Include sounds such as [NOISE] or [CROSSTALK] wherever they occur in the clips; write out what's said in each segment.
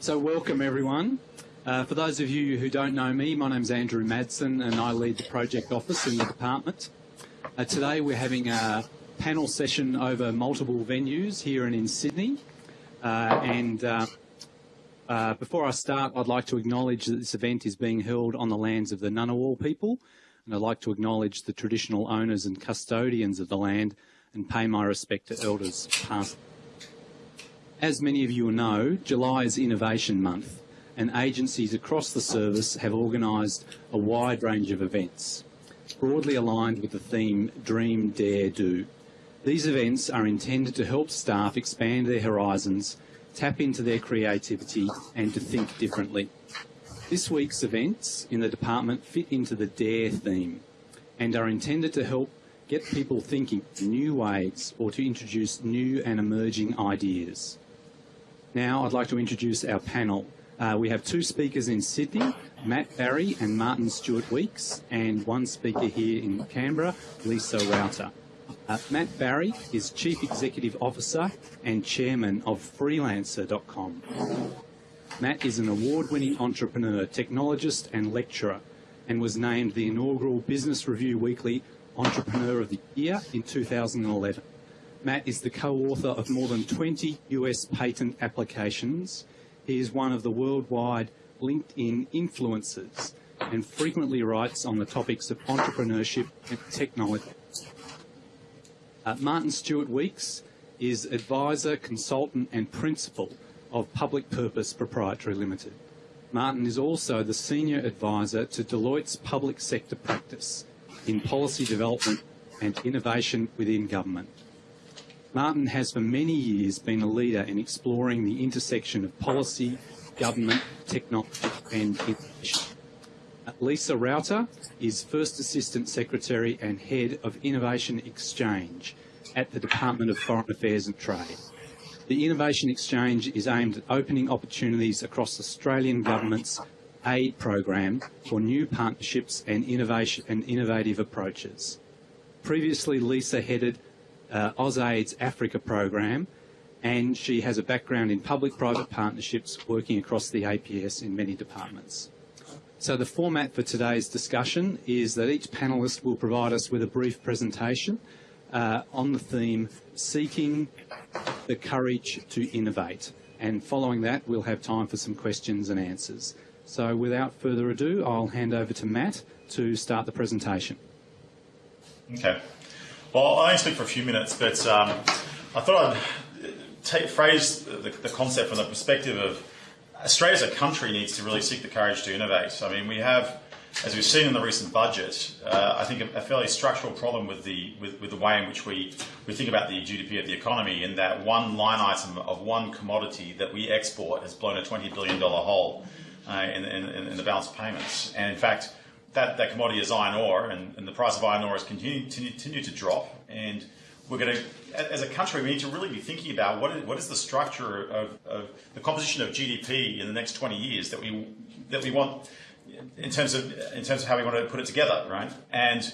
So welcome everyone. Uh, for those of you who don't know me, my name's Andrew Madsen and I lead the project office in the department. Uh, today we're having a panel session over multiple venues here and in Sydney. Uh, and before I start, I'd like to acknowledge that this event is being held on the lands of the Ngunnawal people. And I'd like to acknowledge the traditional owners and custodians of the land and pay my respect to elders past. As many of you know, July is Innovation Month and agencies across the service have organised a wide range of events, broadly aligned with the theme Dream, Dare, Do. These events are intended to help staff expand their horizons, tap into their creativity and to think differently. This week's events in the department fit into the DARE theme and are intended to help get people thinking new ways or to introduce new and emerging ideas. Now I'd like to introduce our panel. Uh, we have two speakers in Sydney, Matt Barrie and Martin Stewart Weeks, and one speaker here in Canberra, Lisa Rauter. Uh, Matt Barrie is Chief Executive Officer and Chairman of Freelancer.com. Matt is an award-winning entrepreneur, technologist and lecturer and was named the inaugural Business Review Weekly Entrepreneur of the Year in 2011. Matt is the co-author of more than 20 US patent applications. He is one of the worldwide LinkedIn influencers and frequently writes on the topics of entrepreneurship and technology. Uh, Martin Stewart Weeks is advisor, consultant and principal of Public Purpose Proprietary Limited. Martin is also the senior advisor to Deloitte's public sector practice in policy development and innovation within government. Martin has for many years been a leader in exploring the intersection of policy, government, technology and innovation. Lisa Rauter is First Assistant Secretary and Head of Innovation Exchange at the Department of Foreign Affairs and Trade. The Innovation Exchange is aimed at opening opportunities across Australian Government's aid program for new partnerships and innovation and innovative approaches. Previously, Lisa headed uh, AusAid's Africa program, and she has a background in public-private partnerships working across the APS in many departments. So the format for today's discussion is that each panellist will provide us with a brief presentation uh, on the theme Seeking the Courage to Innovate. And following that, we'll have time for some questions and answers. So without further ado, I'll hand over to Matt to start the presentation. Okay. Well, I only speak for a few minutes, but um, I thought I'd take, phrase the, the, concept from the perspective of Australia as a country needs to really seek the courage to innovate. I mean, we have, as we've seen in the recent budget, uh, I think a, a, fairly structural problem with the with, with, the way in which we, we think about the GDP of the economy in that one line item of one commodity that we export has blown a $20 billion hole uh, in, in, in the balance of payments. And in fact, that, that commodity is iron ore, and, and the price of iron ore has continued to continue to drop. And we're going to, as a country, we need to really be thinking about what is, what is the structure of, of the composition of GDP in the next 20 years that we that we want in terms of in terms of how we want to put it together, right? And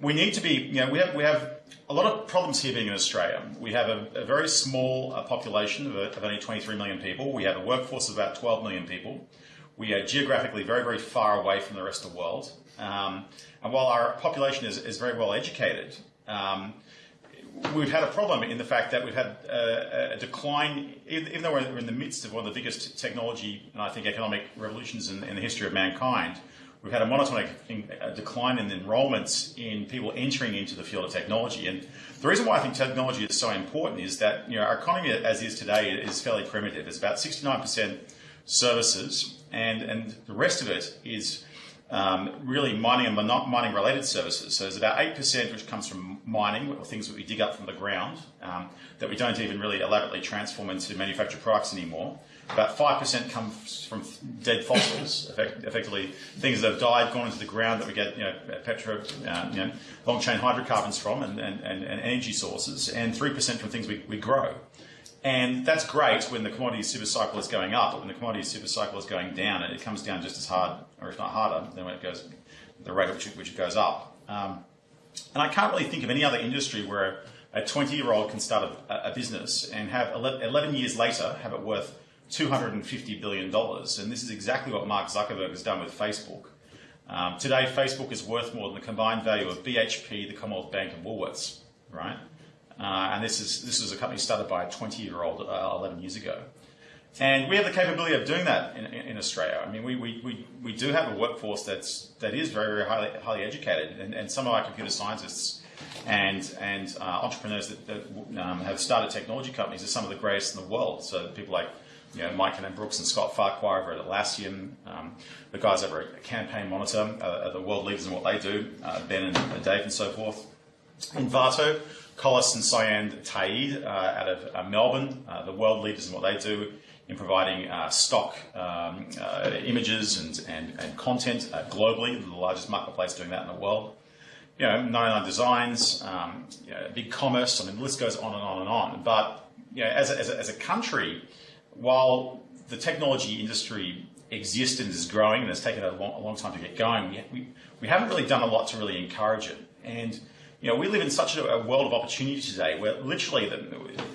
we need to be, you know, we have we have a lot of problems here being in Australia. We have a, a very small uh, population of, of only 23 million people. We have a workforce of about 12 million people. We are geographically very, very far away from the rest of the world. Um, and while our population is, is very well educated, um, we've had a problem in the fact that we've had a, a, decline, even though we're in the midst of one of the biggest technology and I think economic revolutions in, in the history of mankind, we've had a monotonic decline in enrollments in people entering into the field of technology. And the reason why I think technology is so important is that you know, our economy as is today is fairly primitive. It's about 69% services and, and the rest of it is um, really mining and mining related services. So there's about 8% which comes from mining, or things that we dig up from the ground, um, that we don't even really elaborately transform into manufactured products anymore. About 5% comes from dead fossils, [LAUGHS] effect effectively things that have died, gone into the ground that we get you know, petro, uh, you know, long chain hydrocarbons from and, and, and, energy sources, and 3% from things we, we grow. And that's great when the commodity super cycle is going up, but when the commodity super cycle is going down, it comes down just as hard, or if not harder, than when it goes, the rate at which it, goes up. Um, and I can't really think of any other industry where a 20 year old can start a, a, business and have 11 years later have it worth $250 billion. And this is exactly what Mark Zuckerberg has done with Facebook. Um, today, Facebook is worth more than the combined value of BHP, the Commonwealth Bank, and Woolworths, right? Uh, and this is this is a company started by a 20-year-old uh, 11 years ago. And we have the capability of doing that in, in, in Australia. I mean, we, we, we, do have a workforce that's that is very very highly highly educated, and, and some of our computer scientists and and uh, entrepreneurs that, that um, have started technology companies are some of the greatest in the world. So people like you know, Mike Cannon-Brookes and Scott Farquhar over at Atlassian, um, the guys over at Campaign Monitor uh, are the world leaders in what they do, uh, Ben and Dave and so forth. Envato, Collis and Cyan Ta'eed uh, out of uh, Melbourne, uh, the world leaders in what they do in providing uh, stock um, images and, and, and content globally, the largest marketplace doing that in the world you know, 99 Designs, um, you know, Big Commerce, I mean, the list goes on and on and on. But, you know, as a, as a, as a country, while the technology industry exists and is growing and has taken a long, a long time to get going, we, we, haven't really done a lot to really encourage it. And, you know, we live in such a, world of opportunity today where literally, the,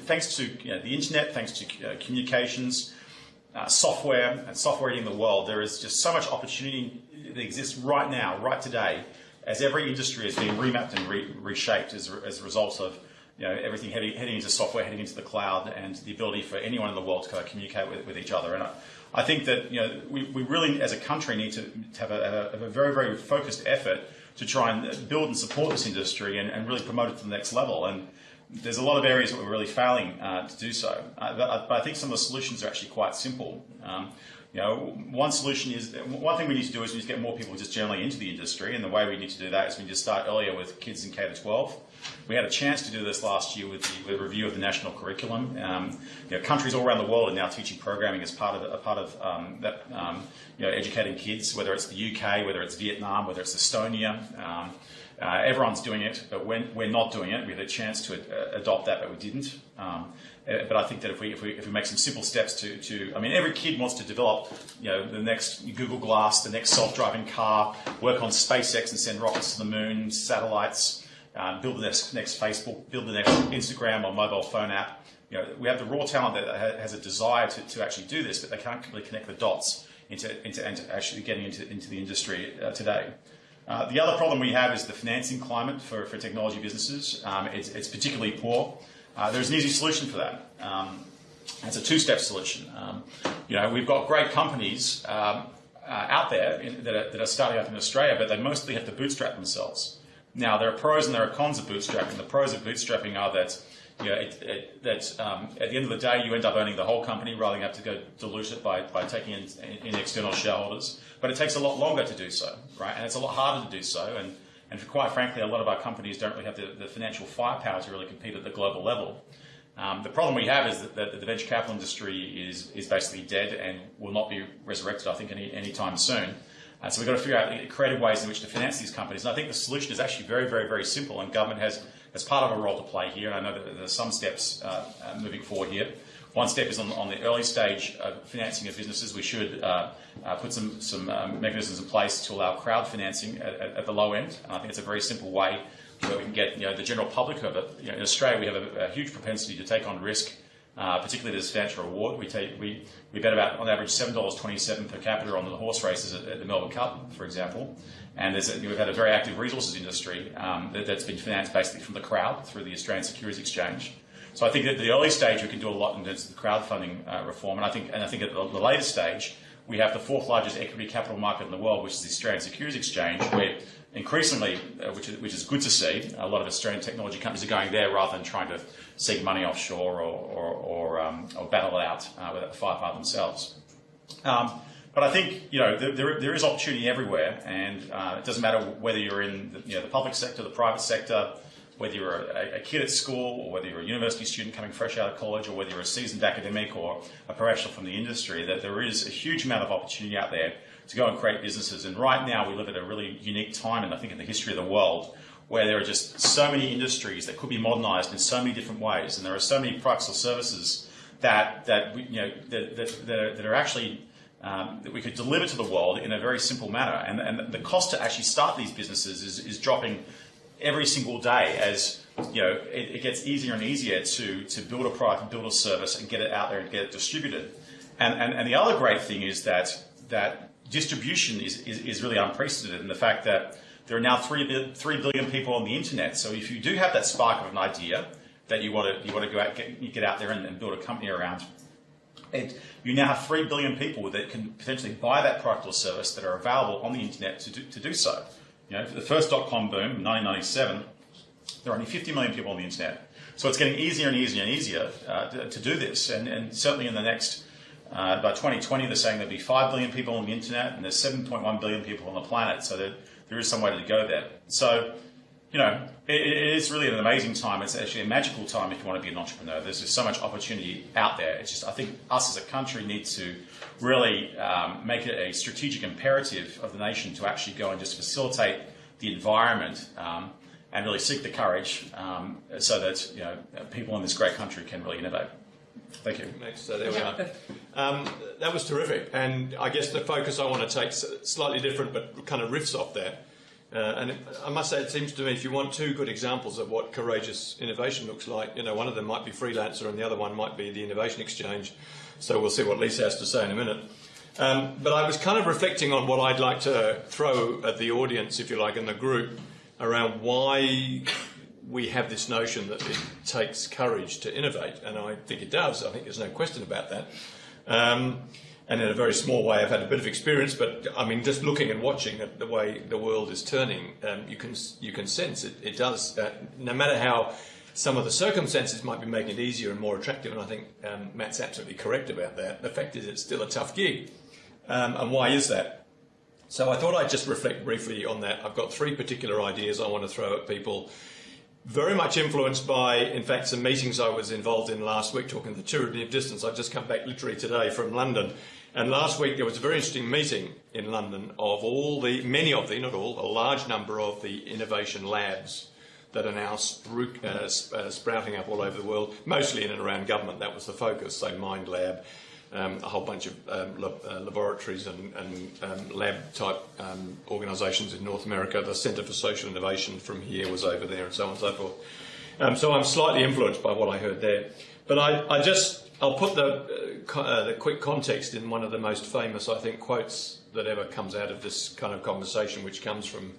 thanks to you know, the internet, thanks to uh, communications, uh, software, and software eating the world, there is just so much opportunity that exists right now, right today, as every industry is being remapped and re- reshaped as, as a result of you know, everything heading, heading into software, heading into the cloud, and the ability for anyone in the world to kind of communicate with, with each other. And I, I, think that you know, we, we really, as a country, need to, to have, a, have, a, very, very focused effort to try and build and support this industry and, and really promote it to the next level. And there's a lot of areas that we're really failing uh, to do so. Uh, but, but, I think some of the solutions are actually quite simple. Um, you know, one solution is one thing we need to do is we need to get more people just generally into the industry, and the way we need to do that is we need to start earlier with kids in K to 12. We had a chance to do this last year with the, with review of the national curriculum. Um, you know, countries all around the world are now teaching programming as part of a part of um, that, um, you know, educating kids, whether it's the UK, whether it's Vietnam, whether it's Estonia. Um, uh, everyone's doing it, but we're, we're not doing it. We had a chance to uh, adopt that, but we didn't. Um, uh, but I think that if we, if we, if we make some simple steps to, to, I mean, every kid wants to develop, you know, the next Google Glass, the next self-driving car, work on SpaceX and send rockets to the moon, satellites, um, build the next, next Facebook, build the next Instagram or mobile phone app. You know, we have the raw talent that has a desire to, to actually do this, but they can't really connect the dots into, into, into actually getting into, into the industry uh, today. Uh, the other problem we have is the financing climate for, for technology businesses. Um, it's, it's, particularly poor. Uh, there's an easy solution for that. Um, it's a two-step solution. Um, you know, we've got great companies um, uh, out there in, that, are, that, are, starting up in Australia, but they mostly have to bootstrap themselves. Now, there are pros and there are cons of bootstrapping. The pros of bootstrapping are that you know, it, it, that um, at the end of the day, you end up owning the whole company rather than have to go dilute it by, by taking in, in external shareholders. But it takes a lot longer to do so, right? And it's a lot harder to do so. And, and quite frankly, a lot of our companies don't really have the, the financial firepower to really compete at the global level. Um, the problem we have is that, that, the venture capital industry is, is basically dead and will not be resurrected, I think, any anytime soon. Uh, so we've got to figure out creative ways in which to finance these companies. And I think the solution is actually very, very, very simple, and government has, has part of a role to play here. And I know that there are some steps uh, uh, moving forward here. One step is on, on, the early stage of financing of businesses. We should uh, uh, put some, some um, mechanisms in place to allow crowd financing at, at, at, the low end. And I think it's a very simple way where we can get you know, the general public of it. You know, in Australia, we have a, a, huge propensity to take on risk, uh, particularly the substantial reward. We, take, we, we bet about, on average, $7.27 per capita on the horse races at, at the Melbourne Cup, for example. And a, we've had a very active resources industry um, that, has been financed basically from the crowd through the Australian Securities Exchange. So I think at the early stage we can do a lot in terms of the crowdfunding uh, reform, and I think and I think at the, the later stage we have the fourth largest equity capital market in the world, which is the Australian Securities Exchange, where increasingly, uh, which, is, which is good to see, a lot of Australian technology companies are going there rather than trying to seek money offshore or, or, or, um, or battle it out uh, with a firefight themselves. Um, but I think you know there, there is opportunity everywhere, and uh, it doesn't matter whether you're in the, you know, the public sector, the private sector, whether you're a, a, kid at school or whether you're a university student coming fresh out of college or whether you're a seasoned academic or a professional from the industry, that there is a huge amount of opportunity out there to go and create businesses. And right now we live at a really unique time, and I think in the history of the world, where there are just so many industries that could be modernized in so many different ways, and there are so many products or services that that we, you know that, that, that, are, that are actually um, that we could deliver to the world in a very simple manner. And, and the cost to actually start these businesses is, is dropping every single day as you know it, it, gets easier and easier to, to build a product and build a service and get it out there and get it distributed. And, and, and the other great thing is that, that distribution is, is, is really unprecedented in the fact that there are now 3, 3 billion people on the internet. So if you do have that spark of an idea that you want to, you want to go out, get, you get out there and, and build a company around, it, you now have 3 billion people that can potentially buy that product or service that are available on the internet to do, to do so. You know, the first dot-com boom in 1997, there are only 50 million people on the internet. So it's getting easier and easier and easier uh, to, to do this. And, and certainly in the next, uh, by 2020, they're saying there'll be 5 billion people on the internet and there's 7.1 billion people on the planet. So there, there is some way to go there. So, you know, it, it is really an amazing time. It's actually a magical time if you want to be an entrepreneur. There's just so much opportunity out there. It's just, I think us as a country need to really um, make it a strategic imperative of the nation to actually go and just facilitate the environment um, and really seek the courage um, so that you know people in this great country can really innovate. Thank you. Next, so there we are. Um, that was terrific, and I guess the focus I want to take slightly different, but kind of riffs off that. Uh, and it, I must say, it seems to me if you want two good examples of what courageous innovation looks like, you know, one of them might be freelancer, and the other one might be the innovation exchange. So we'll see what Lisa has to say in a minute. Um, but I was kind of reflecting on what I'd like to throw at the audience, if you like, in the group, around why we have this notion that it takes courage to innovate, and I think it does. I think there's no question about that. Um, and in a very small way, I've had a bit of experience, but I mean, just looking and watching at the way the world is turning, um, you can you can sense it. It does. Uh, no matter how some of the circumstances might be making it easier and more attractive, and I think um, Matt's absolutely correct about that. The fact is, it's still a tough gig. Um, and why is that? So I thought I'd just reflect briefly on that. I've got three particular ideas I want to throw at people very much influenced by, in fact, some meetings I was involved in last week talking the tyranny of distance. I've just come back literally today from London. And last week there was a very interesting meeting in London of all the, many of the, not all, a large number of the innovation labs that are now spru- uh, uh, sprouting up all over the world, mostly in and around government. That was the focus. So Mind Lab, um, a whole bunch of um, lab, uh, laboratories and, and um, lab type um, organisations in North America. The Centre for Social Innovation from here was over there, and so on and so forth. Um, so I'm slightly influenced by what I heard there. But I, I just, I'll put the, uh, co- uh, the quick context in one of the most famous, I think, quotes that ever comes out of this kind of conversation, which comes from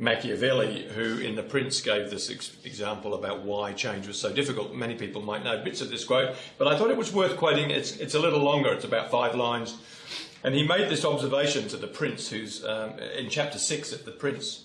Machiavelli, who in The Prince gave this ex- example about why change was so difficult. Many people might know bits of this quote, but I thought it was worth quoting. It's, it's a little longer, it's about five lines. And he made this observation to the Prince, who's um, in chapter six at The Prince.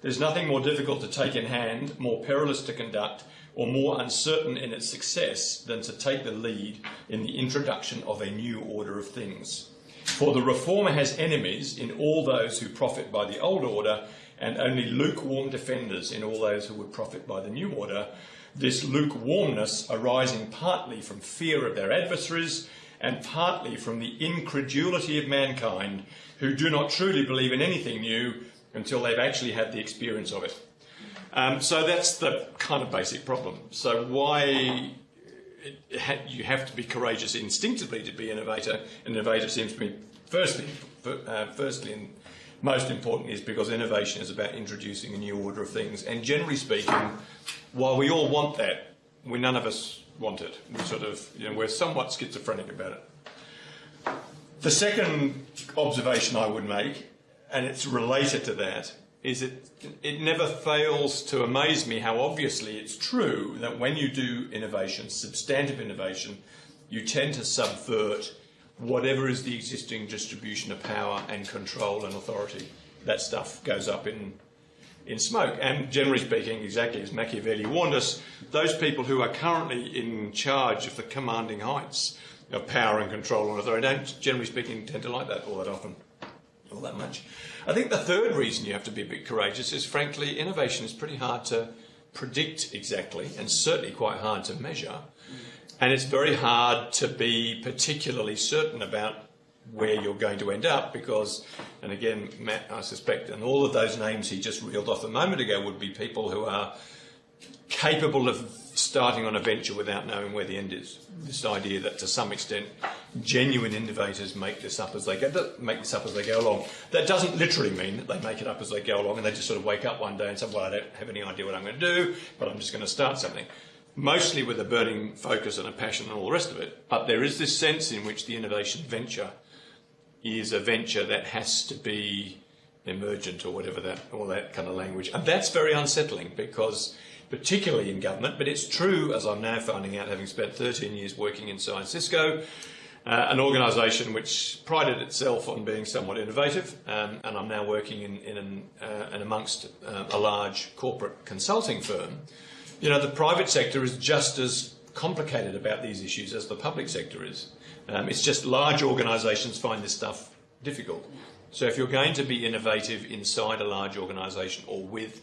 There's nothing more difficult to take in hand, more perilous to conduct, or more uncertain in its success than to take the lead in the introduction of a new order of things. For the reformer has enemies in all those who profit by the old order, and only lukewarm defenders in all those who would profit by the new order. This lukewarmness arising partly from fear of their adversaries and partly from the incredulity of mankind who do not truly believe in anything new until they've actually had the experience of it. Um, so that's the kind of basic problem. So why ha- you have to be courageous instinctively to be innovator. An innovator seems to me, firstly, uh, firstly and most important is because innovation is about introducing a new order of things. And generally speaking, while we all want that, we none of us want it. We sort of, you know, we're somewhat schizophrenic about it. The second observation I would make, and it's related to that, is it it never fails to amaze me how obviously it's true that when you do innovation, substantive innovation, you tend to subvert whatever is the existing distribution of power and control and authority. That stuff goes up in in smoke. And generally speaking, exactly as Machiavelli warned us, those people who are currently in charge of the commanding heights of power and control and authority don't, generally speaking, tend to like that all that often, all that much. I think the third reason you have to be a bit courageous is, frankly, innovation is pretty hard to predict exactly, and certainly quite hard to measure. And it's very hard to be particularly certain about where you're going to end up because, and again, Matt, I suspect, and all of those names he just reeled off a moment ago would be people who are capable of starting on a venture without knowing where the end is. This idea that to some extent genuine innovators make this up as they go, make this up as they go along. That doesn't literally mean that they make it up as they go along and they just sort of wake up one day and say, well, I don't have any idea what I'm going to do, but I'm just going to start something. Mostly with a burning focus and a passion and all the rest of it. But there is this sense in which the innovation venture is a venture that has to be emergent or whatever that, all that kind of language. And that's very unsettling because, particularly in government, but it's true, as I'm now finding out, having spent 13 years working inside Cisco, uh, an organisation which prided itself on being somewhat innovative, um, and I'm now working in, in an, uh, and amongst uh, a large corporate consulting firm. You know, the private sector is just as complicated about these issues as the public sector is. Um, it's just large organisations find this stuff difficult. So if you're going to be innovative inside a large organisation or with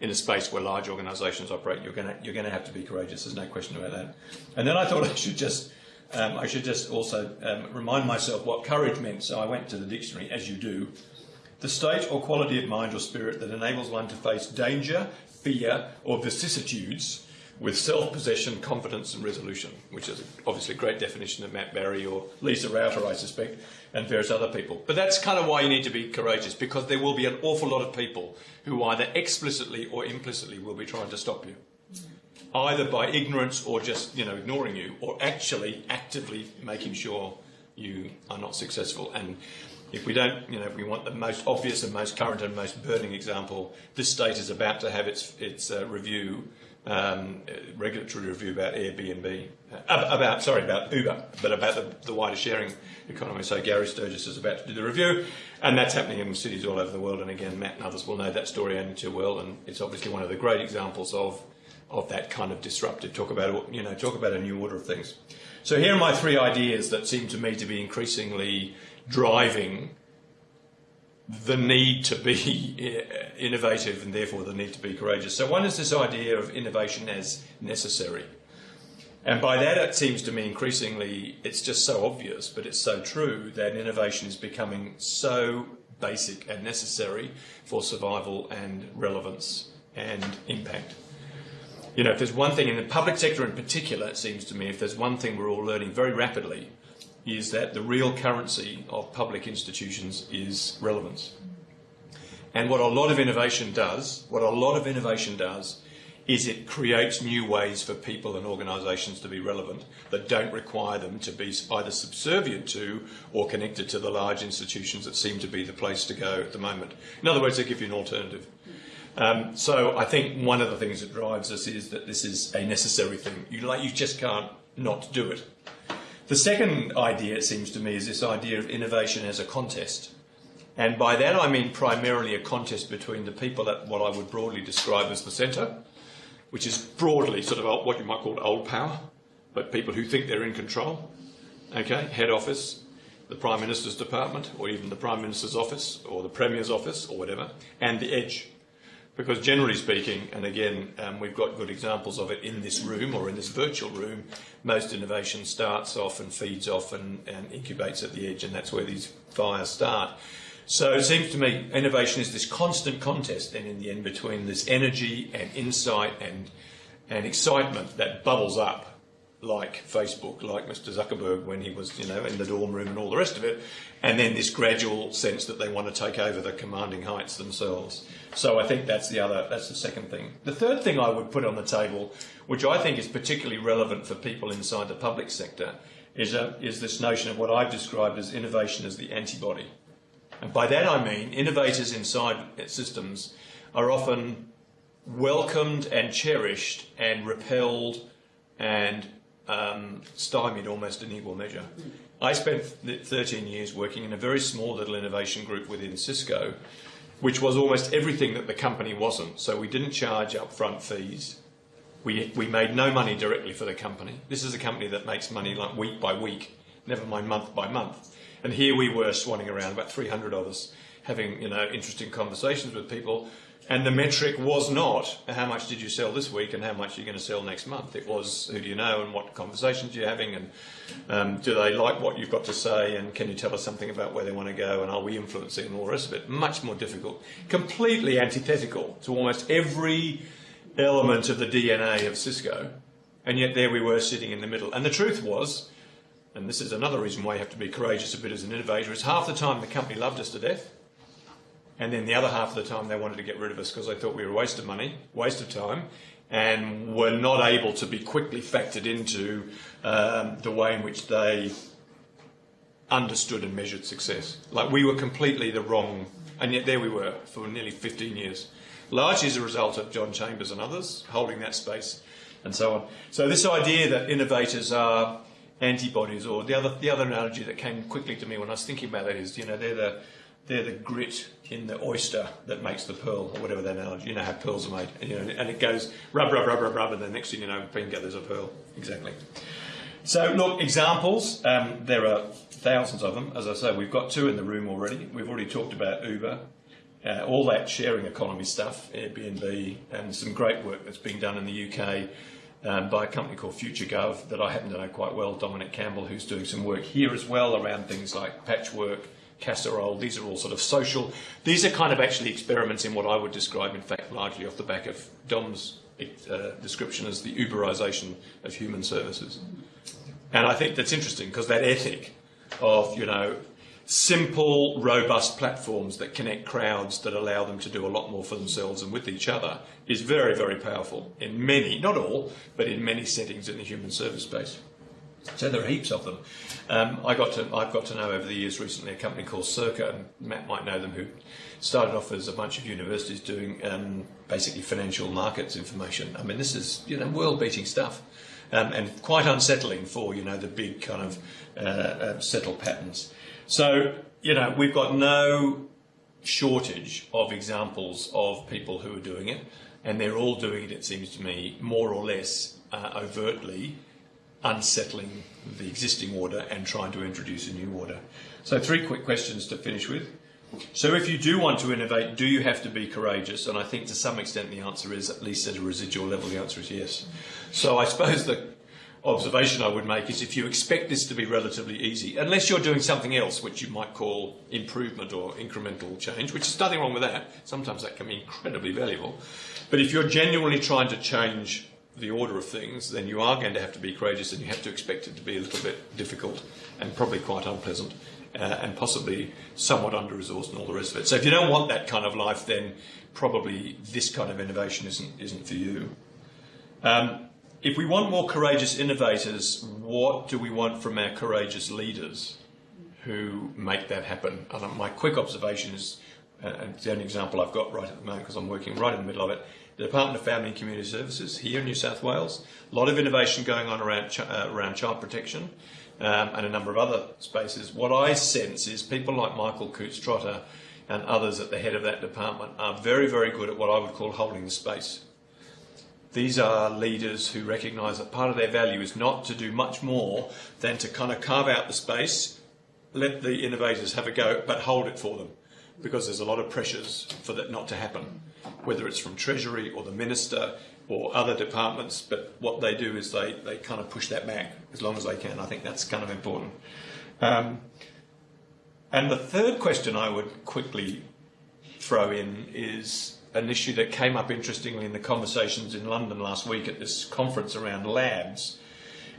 in a space where large organisations operate, you're going to you're going to have to be courageous. There's no question about that. And then I thought I should just um, I should just also um, remind myself what courage meant. So I went to the dictionary, as you do. The state or quality of mind or spirit that enables one to face danger, fear, or vicissitudes with self-possession, confidence, and resolution, which is obviously a great definition of Matt Barrie or Lisa Rauter, I suspect, and various other people. But that's kind of why you need to be courageous, because there will be an awful lot of people who either explicitly or implicitly will be trying to stop you, either by ignorance or just you know ignoring you, or actually actively making sure you are not successful. And if we don't, you know, if we want the most obvious and most current and most burning example, this state is about to have its its uh, review um, regulatory review about Airbnb, uh, about sorry about Uber, but about the, the, wider sharing economy. So Gary Sturgess is about to do the review, and that's happening in cities all over the world. And again, Matt and others will know that story only too well, and it's obviously one of the great examples of of that kind of disruptive. Talk about you know talk about a new order of things. So here are my three ideas that seem to me to be increasingly driving the need to be [LAUGHS] innovative and therefore the need to be courageous. So, one is this idea of innovation as necessary. And by that, it seems to me increasingly, it's just so obvious, but it's so true that innovation is becoming so basic and necessary for survival and relevance and impact. You know, if there's one thing in the public sector in particular, it seems to me, if there's one thing we're all learning very rapidly, is that the real currency of public institutions is relevance. And what a lot of innovation does, what a lot of innovation does, is it creates new ways for people and organisations to be relevant that don't require them to be either subservient to or connected to the large institutions that seem to be the place to go at the moment. In other words, they give you an alternative. Um, so I think one of the things that drives us is that this is a necessary thing. You, like, you just can't not do it. The second idea, it seems to me, is this idea of innovation as a contest. And by that I mean primarily a contest between the people at what I would broadly describe as the centre, which is broadly sort of what you might call old power, but people who think they're in control. Okay, head office, the Prime Minister's department, or even the Prime Minister's office, or the Premier's office, or whatever, and the edge, because generally speaking, and again, um, we've got good examples of it in this room or in this virtual room, most innovation starts off and feeds off and, and incubates at the edge, and that's where these fires start. So it seems to me innovation is this constant contest then in the end between this energy and insight and, and excitement that bubbles up like Facebook, like Mr. Zuckerberg when he was, you know, in the dorm room and all the rest of it, and then this gradual sense that they want to take over the commanding heights themselves. So I think that's the other, that's the second thing. The third thing I would put on the table, which I think is particularly relevant for people inside the public sector, is, a, is this notion of what I've described as innovation as the antibody. And by that I mean innovators inside systems are often welcomed and cherished and repelled and um, stymied almost in equal measure. I spent 13 years working in a very small little innovation group within Cisco, which was almost everything that the company wasn't. So we didn't charge upfront fees. We, we made no money directly for the company. This is a company that makes money like week by week, never mind month by month. And here we were swanning around, about 300 of us, having you know interesting conversations with people and the metric was not how much did you sell this week and how much you're you going to sell next month. It was who do you know and what conversations you're having and um, do they like what you've got to say and can you tell us something about where they want to go and are we influencing and all the rest of it. Much more difficult. Completely antithetical to almost every element of the DNA of Cisco. And yet there we were sitting in the middle. And the truth was, and this is another reason why you have to be courageous a bit as an innovator, is half the time the company loved us to death and then the other half of the time, they wanted to get rid of us because they thought we were a waste of money, waste of time, and were not able to be quickly factored into um, the way in which they understood and measured success. Like we were completely the wrong, and yet there we were for nearly 15 years, largely as a result of John Chambers and others holding that space and so on. So this idea that innovators are antibodies, or the other the other analogy that came quickly to me when I was thinking about that is, you know, they're the they're the grit in the oyster that makes the pearl, or whatever that analogy. You know how pearls are made, and, you know, and it goes rub, rub, rub, rub, rub, and the next thing you know, bing, there's a pearl. Exactly. So, look, examples. Um, there are thousands of them. As I say, we've got two in the room already. We've already talked about Uber, uh, all that sharing economy stuff, Airbnb, and some great work that's being done in the UK um, by a company called FutureGov that I happen to know quite well, Dominic Campbell, who's doing some work here as well around things like patchwork, casserole. These are all sort of social. These are kind of actually experiments in what I would describe, in fact, largely off the back of Dom's uh, description as the Uberization of human services. And I think that's interesting because that ethic of, you know, simple, robust platforms that connect crowds that allow them to do a lot more for themselves and with each other is very, very powerful in many, not all, but in many settings in the human service space. So there are heaps of them. Um, I got to, I've got to know over the years recently a company called Sirca, and Matt might know them, who started off as a bunch of universities doing um, basically financial markets information. I mean, this is you know world-beating stuff, um, and quite unsettling for you know the big kind of uh, uh, settled patterns. So you know we've got no shortage of examples of people who are doing it, and they're all doing it. It seems to me more or less uh, overtly unsettling the existing order and trying to introduce a new order. So, three quick questions to finish with. So, if you do want to innovate, do you have to be courageous? And I think to some extent the answer is, at least at a residual level, the answer is yes. So, I suppose the observation I would make is if you expect this to be relatively easy, unless you're doing something else which you might call improvement or incremental change, which is nothing wrong with that, sometimes that can be incredibly valuable. But if you're genuinely trying to change the order of things, then you are going to have to be courageous and you have to expect it to be a little bit difficult and probably quite unpleasant uh, and possibly somewhat under resourced and all the rest of it. So if you don't want that kind of life, then probably this kind of innovation isn't, isn't for you. Um, if we want more courageous innovators, what do we want from our courageous leaders who make that happen? And my quick observation is, uh, and it's the only example I've got right at the moment because I'm working right in the middle of it, the Department of Family and Community Services here in New South Wales. A lot of innovation going on around, uh, around child protection um, and a number of other spaces. What I sense is people like Michael Coutts Trotter and others at the head of that department are very, very good at what I would call holding the space. These are leaders who recognise that part of their value is not to do much more than to kind of carve out the space, let the innovators have a go, but hold it for them because there's a lot of pressures for that not to happen whether it's from Treasury or the Minister or other departments, but what they do is they, they kind of push that back as long as they can. I think that's kind of important. Um, and the third question I would quickly throw in is an issue that came up interestingly in the conversations in London last week at this conference around labs,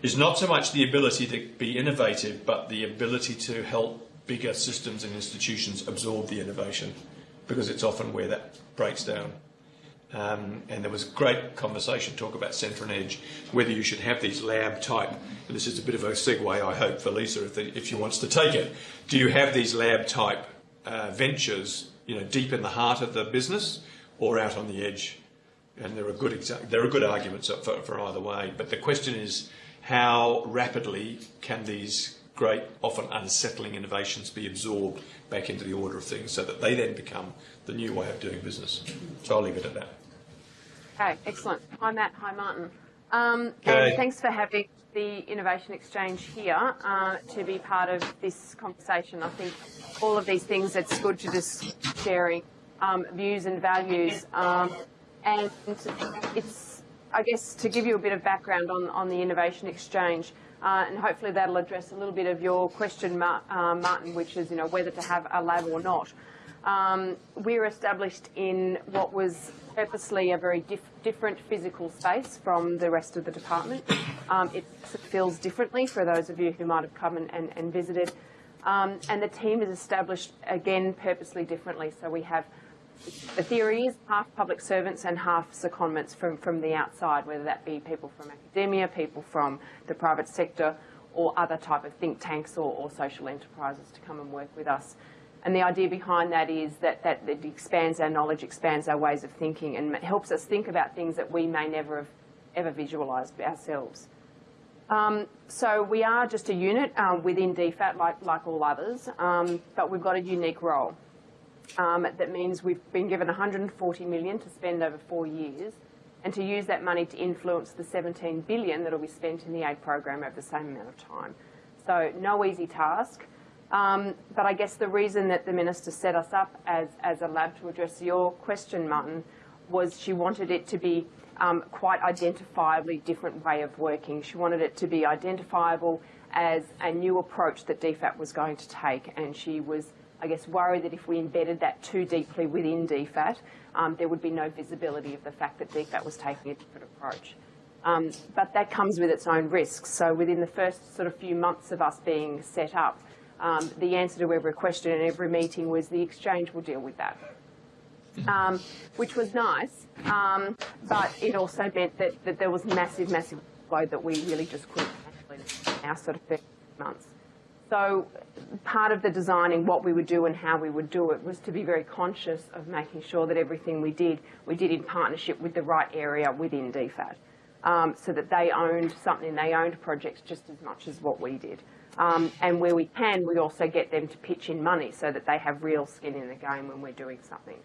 is not so much the ability to be innovative, but the ability to help bigger systems and institutions absorb the innovation because it's often where that breaks down. Um, and there was great conversation, talk about centre and edge, whether you should have these lab type. And this is a bit of a segue, I hope, for Lisa, if, the, if she wants to take it. Do you have these lab type uh, ventures, you know, deep in the heart of the business, or out on the edge? And there are good there are good arguments for, for either way. But the question is, how rapidly can these great, often unsettling innovations be absorbed back into the order of things so that they then become the new way of doing business. So I'll leave it at that. Okay, excellent. Hi, Matt. Hi, Martin. Um, Okay. And thanks for having the Innovation Exchange here uh, to be part of this conversation. I think all of these things, it's good to just sharing um, views and values. Um, and it's, I guess, to give you a bit of background on, on the Innovation Exchange, uh, and hopefully that'll address a little bit of your question, uh, Martin, which is, you know, whether to have a lab or not. Um, we're established in what was purposely a very dif- different physical space from the rest of the department. Um, it feels differently for those of you who might have come and, and, and visited. Um, and the team is established again purposely differently. So we have the theory is half public servants and half secondments from, from the outside, whether that be people from academia, people from the private sector, or other type of think tanks or, or social enterprises to come and work with us. And the idea behind that is that, that it expands our knowledge, expands our ways of thinking, and helps us think about things that we may never have ever visualised ourselves. Um, so we are just a unit um, within DFAT, like, like all others, um, but we've got a unique role. Um, that means we've been given 140 million to spend over four years, and to use that money to influence the 17 billion that will be spent in the aid program over the same amount of time. So no easy task. Um, but I guess the reason that the minister set us up as, as a lab to address your question, Martin, was she wanted it to be um, quite identifiably different way of working. She wanted it to be identifiable as a new approach that DFAT was going to take, and she was, I guess, worried that if we embedded that too deeply within DFAT, um, there would be no visibility of the fact that DFAT was taking a different approach. Um, but that comes with its own risks. So within the first sort of few months of us being set up, um, the answer to every question in every meeting was the exchange will deal with that um, which was nice, um, but it also meant that, that there was massive, massive load that we really just couldn't handle in our sort of 30 months. So part of the designing what we would do and how we would do it was to be very conscious of making sure that everything we did, we did in partnership with the right area within DFAT. Um, so that they owned something, they owned projects just as much as what we did. Um, and where we can, we also get them to pitch in money so that they have real skin in the game when we're doing something.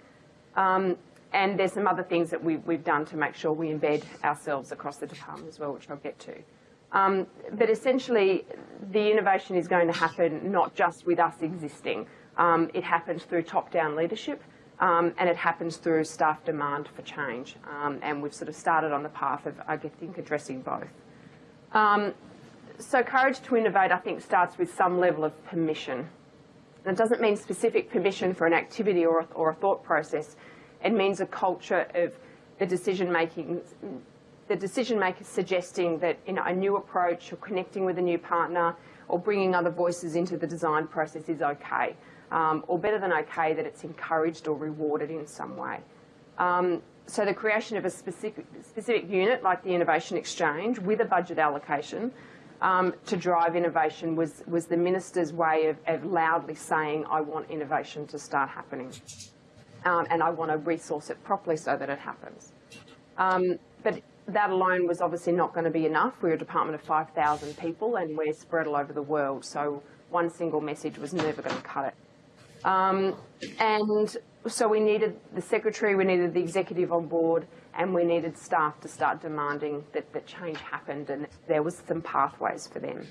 Um, and there's some other things that we, we've done to make sure we embed ourselves across the department as well, which I'll get to. Um, but essentially, the innovation is going to happen not just with us existing. Um, it happens through top-down leadership, um, and it happens through staff demand for change. Um, and we've sort of started on the path of, I think, addressing both. Um, so courage to innovate, I think, starts with some level of permission. And it doesn't mean specific permission for an activity or a, or a thought process. It means a culture of the decision making, the decision makers suggesting that you know, a new approach or connecting with a new partner or bringing other voices into the design process is okay. Um, or better than okay, that it's encouraged or rewarded in some way. Um, so the creation of a specific, specific unit like the Innovation Exchange with a budget allocation um, to drive innovation was, was the minister's way of, of, loudly saying, I want innovation to start happening. Um, and I want to resource it properly so that it happens. Um, but that alone was obviously not going to be enough. We're a department of 5,000 people and we're spread all over the world, so one single message was never going to cut it. Um, and so we needed the secretary, we needed the executive on board, and we needed staff to start demanding that, that change happened and there was some pathways for them.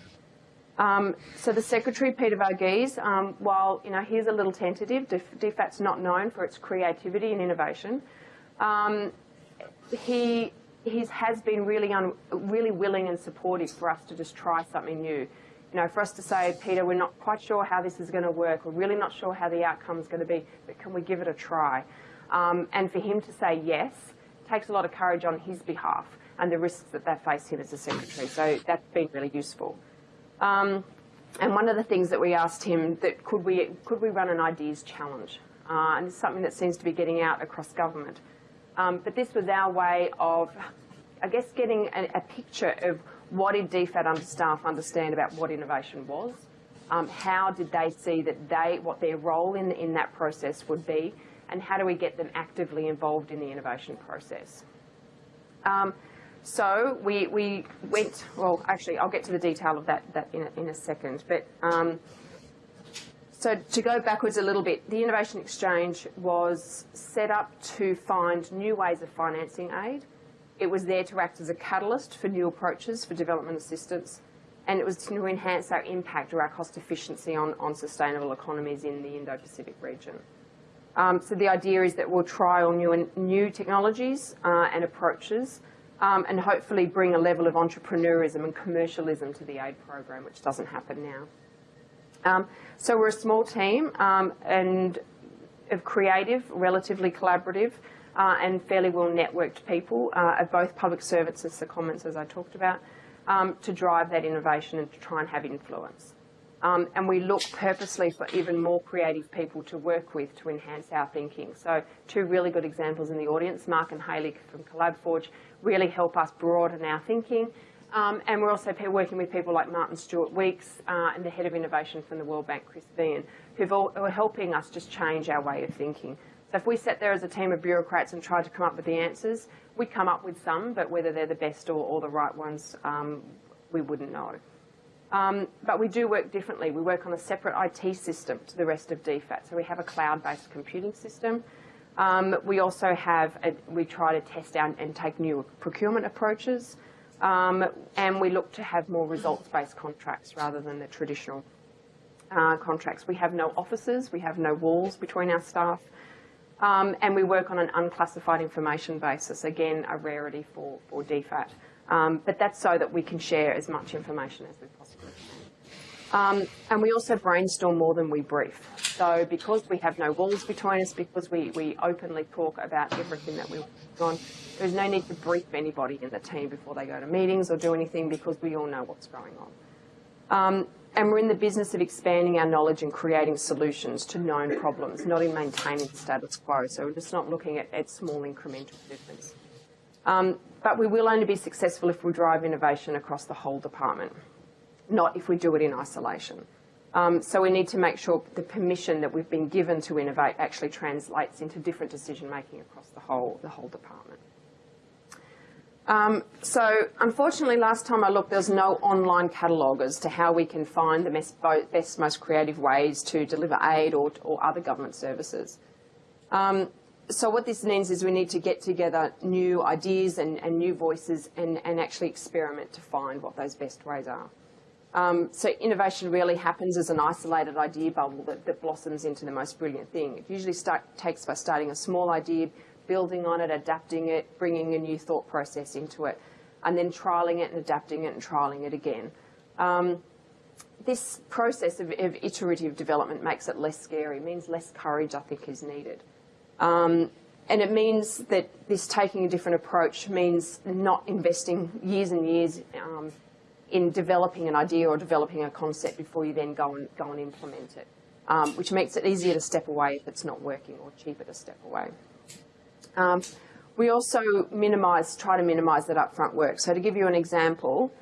Um, so the secretary, Peter Varghese, um, while you know he's a little tentative, DFAT's not known for its creativity and innovation. Um, he he's, has been really really willing and supportive for us to just try something new. You know, for us to say, Peter, we're not quite sure how this is going to work. We're really not sure how the outcome is going to be, but can we give it a try? Um, and for him to say yes takes a lot of courage on his behalf and the risks that they face him as a secretary. So that's been really useful. Um, and one of the things that we asked him that could we could we run an ideas challenge, uh, and it's something that seems to be getting out across government. Um, but this was our way of, I guess, getting a, a picture of what did DFAT under staff understand about what innovation was, um, how did they see that they what their role in in that process would be, and how do we get them actively involved in the innovation process. Um, so we, we went, well, actually, I'll get to the detail of that, that in, a, in a second. But um, so to go backwards a little bit, the Innovation Exchange was set up to find new ways of financing aid. It was there to act as a catalyst for new approaches for development assistance, and it was to enhance our impact or our cost efficiency on, on sustainable economies in the Indo-Pacific region. Um, so the idea is that we'll trial new, new technologies uh, and approaches um, and hopefully bring a level of entrepreneurism and commercialism to the aid program, which doesn't happen now. Um, so we're a small team um, and of creative, relatively collaborative, uh, and fairly well networked people uh, of both public services, the Commons, as I talked about, um, to drive that innovation and to try and have influence. Um, and we look purposely for even more creative people to work with to enhance our thinking. So two really good examples in the audience, Mark and Hayley from CollabForge, really help us broaden our thinking. Um, and we're also working with people like Martin Stewart Weeks uh, and the Head of Innovation from the World Bank, Chris Vein, who are helping us just change our way of thinking. So if we sat there as a team of bureaucrats and tried to come up with the answers, we'd come up with some, but whether they're the best or, or the right ones, um, we wouldn't know. Um, but we do work differently. We work on a separate IT system to the rest of DFAT. So we have a cloud-based computing system. Um, we also have, a, we try to test out and take new procurement approaches. Um, and we look to have more results-based contracts rather than the traditional uh, contracts. We have no offices, we have no walls between our staff, um, and we work on an unclassified information basis, again, a rarity for, for DFAT. Um, but that's so that we can share as much information as we possibly can. Um, and we also brainstorm more than we brief. So because we have no walls between us, because we, we openly talk about everything that we're on, there's no need to brief anybody in the team before they go to meetings or do anything because we all know what's going on. Um, and we're in the business of expanding our knowledge and creating solutions to known problems, not in maintaining the status quo. So we're just not looking at, at small incremental movements. Um, but we will only be successful if we drive innovation across the whole department, not if we do it in isolation. Um, so we need to make sure the permission that we've been given to innovate actually translates into different decision making across the whole, the whole department. Um, so unfortunately, last time I looked, there's no online catalogue as to how we can find the best, best most creative ways to deliver aid or, or other government services. Um, so what this means is we need to get together new ideas and, and new voices and, and, actually experiment to find what those best ways are. Um, so innovation really happens as an isolated idea bubble that, that blossoms into the most brilliant thing. It usually start, takes by starting a small idea, building on it, adapting it, bringing a new thought process into it, and then trialling it and adapting it and trialling it again. Um, this process of, of, iterative development makes it less scary, means less courage, I think, is needed. Um, and it means that this taking a different approach means not investing years and years um, in developing an idea or developing a concept before you then go and, go and implement it, um, which makes it easier to step away if it's not working or cheaper to step away. Um, we also minimise, try to minimise that upfront work. So to give you an example,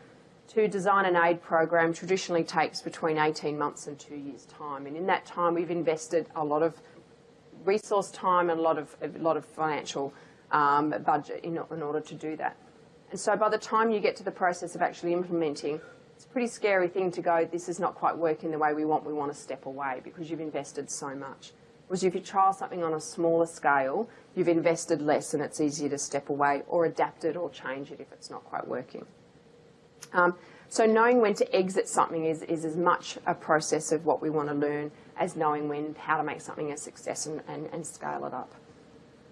to design an aid program traditionally takes between 18 months and two years' time. And in that time, we've invested a lot of resource time and a lot of, a lot of financial um, budget in, in order to do that. And so by the time you get to the process of actually implementing, it's a pretty scary thing to go, this is not quite working the way we want, we want to step away because you've invested so much. Whereas if you trial something on a smaller scale, you've invested less and it's easier to step away or adapt it or change it if it's not quite working. Um, so knowing when to exit something is, is as much a process of what we want to learn as knowing when, how to make something a success and, and, and scale it up.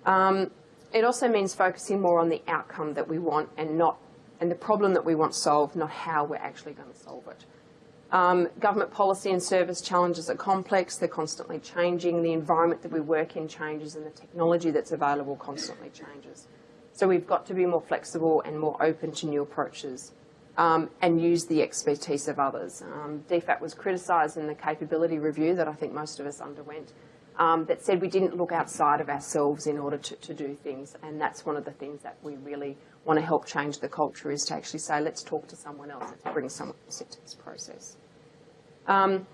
Um, it also means focusing more on the outcome that we want and not, and the problem that we want solved, not how we're actually going to solve it. Um, government policy and service challenges are complex, they're constantly changing, the environment that we work in changes and the technology that's available constantly changes. So we've got to be more flexible and more open to new approaches um, and use the expertise of others. Um, DFAT was criticised in the capability review that I think most of us underwent um, that said we didn't look outside of ourselves in order to, to do things and that's one of the things that we really want to help change the culture is to actually say let's talk to someone else, let's bring someone else into this process. Um,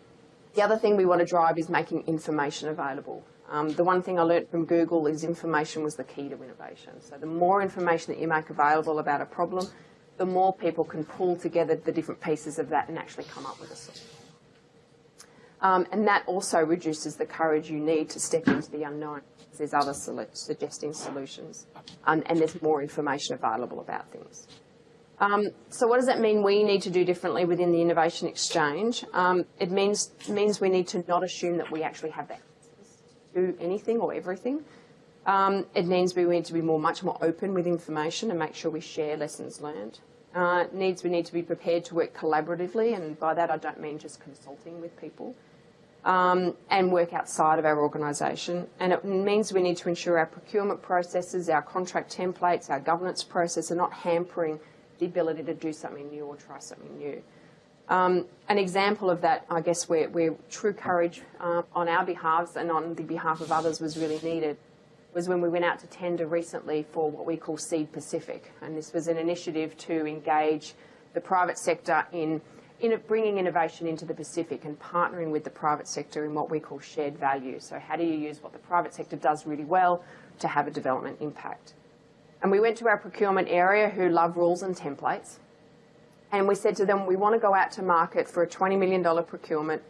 the other thing we want to drive is making information available. Um, the one thing I learnt from Google is information was the key to innovation. So the more information that you make available about a problem, the more people can pull together the different pieces of that and actually come up with a solution. Um, and that also reduces the courage you need to step into the unknown. There's other suggesting solutions um, and there's more information available about things. Um, so what does that mean we need to do differently within the innovation exchange? Um, it means, means we need to not assume that we actually have answers to anything or everything. Um, it means we need to be more, much more open with information and make sure we share lessons learned. Uh, needs we need to be prepared to work collaboratively, and by that I don't mean just consulting with people, um, and work outside of our organisation. And it means we need to ensure our procurement processes, our contract templates, our governance process are not hampering the ability to do something new or try something new. Um, an example of that, I guess, where, where true courage uh, on our behalves and on the behalf of others was really needed was when we went out to tender recently for what we call Seed Pacific. And this was an initiative to engage the private sector in, in bringing innovation into the Pacific and partnering with the private sector in what we call shared value. So how do you use what the private sector does really well to have a development impact? And we went to our procurement area who love rules and templates. And we said to them, we want to go out to market for a $20 million procurement,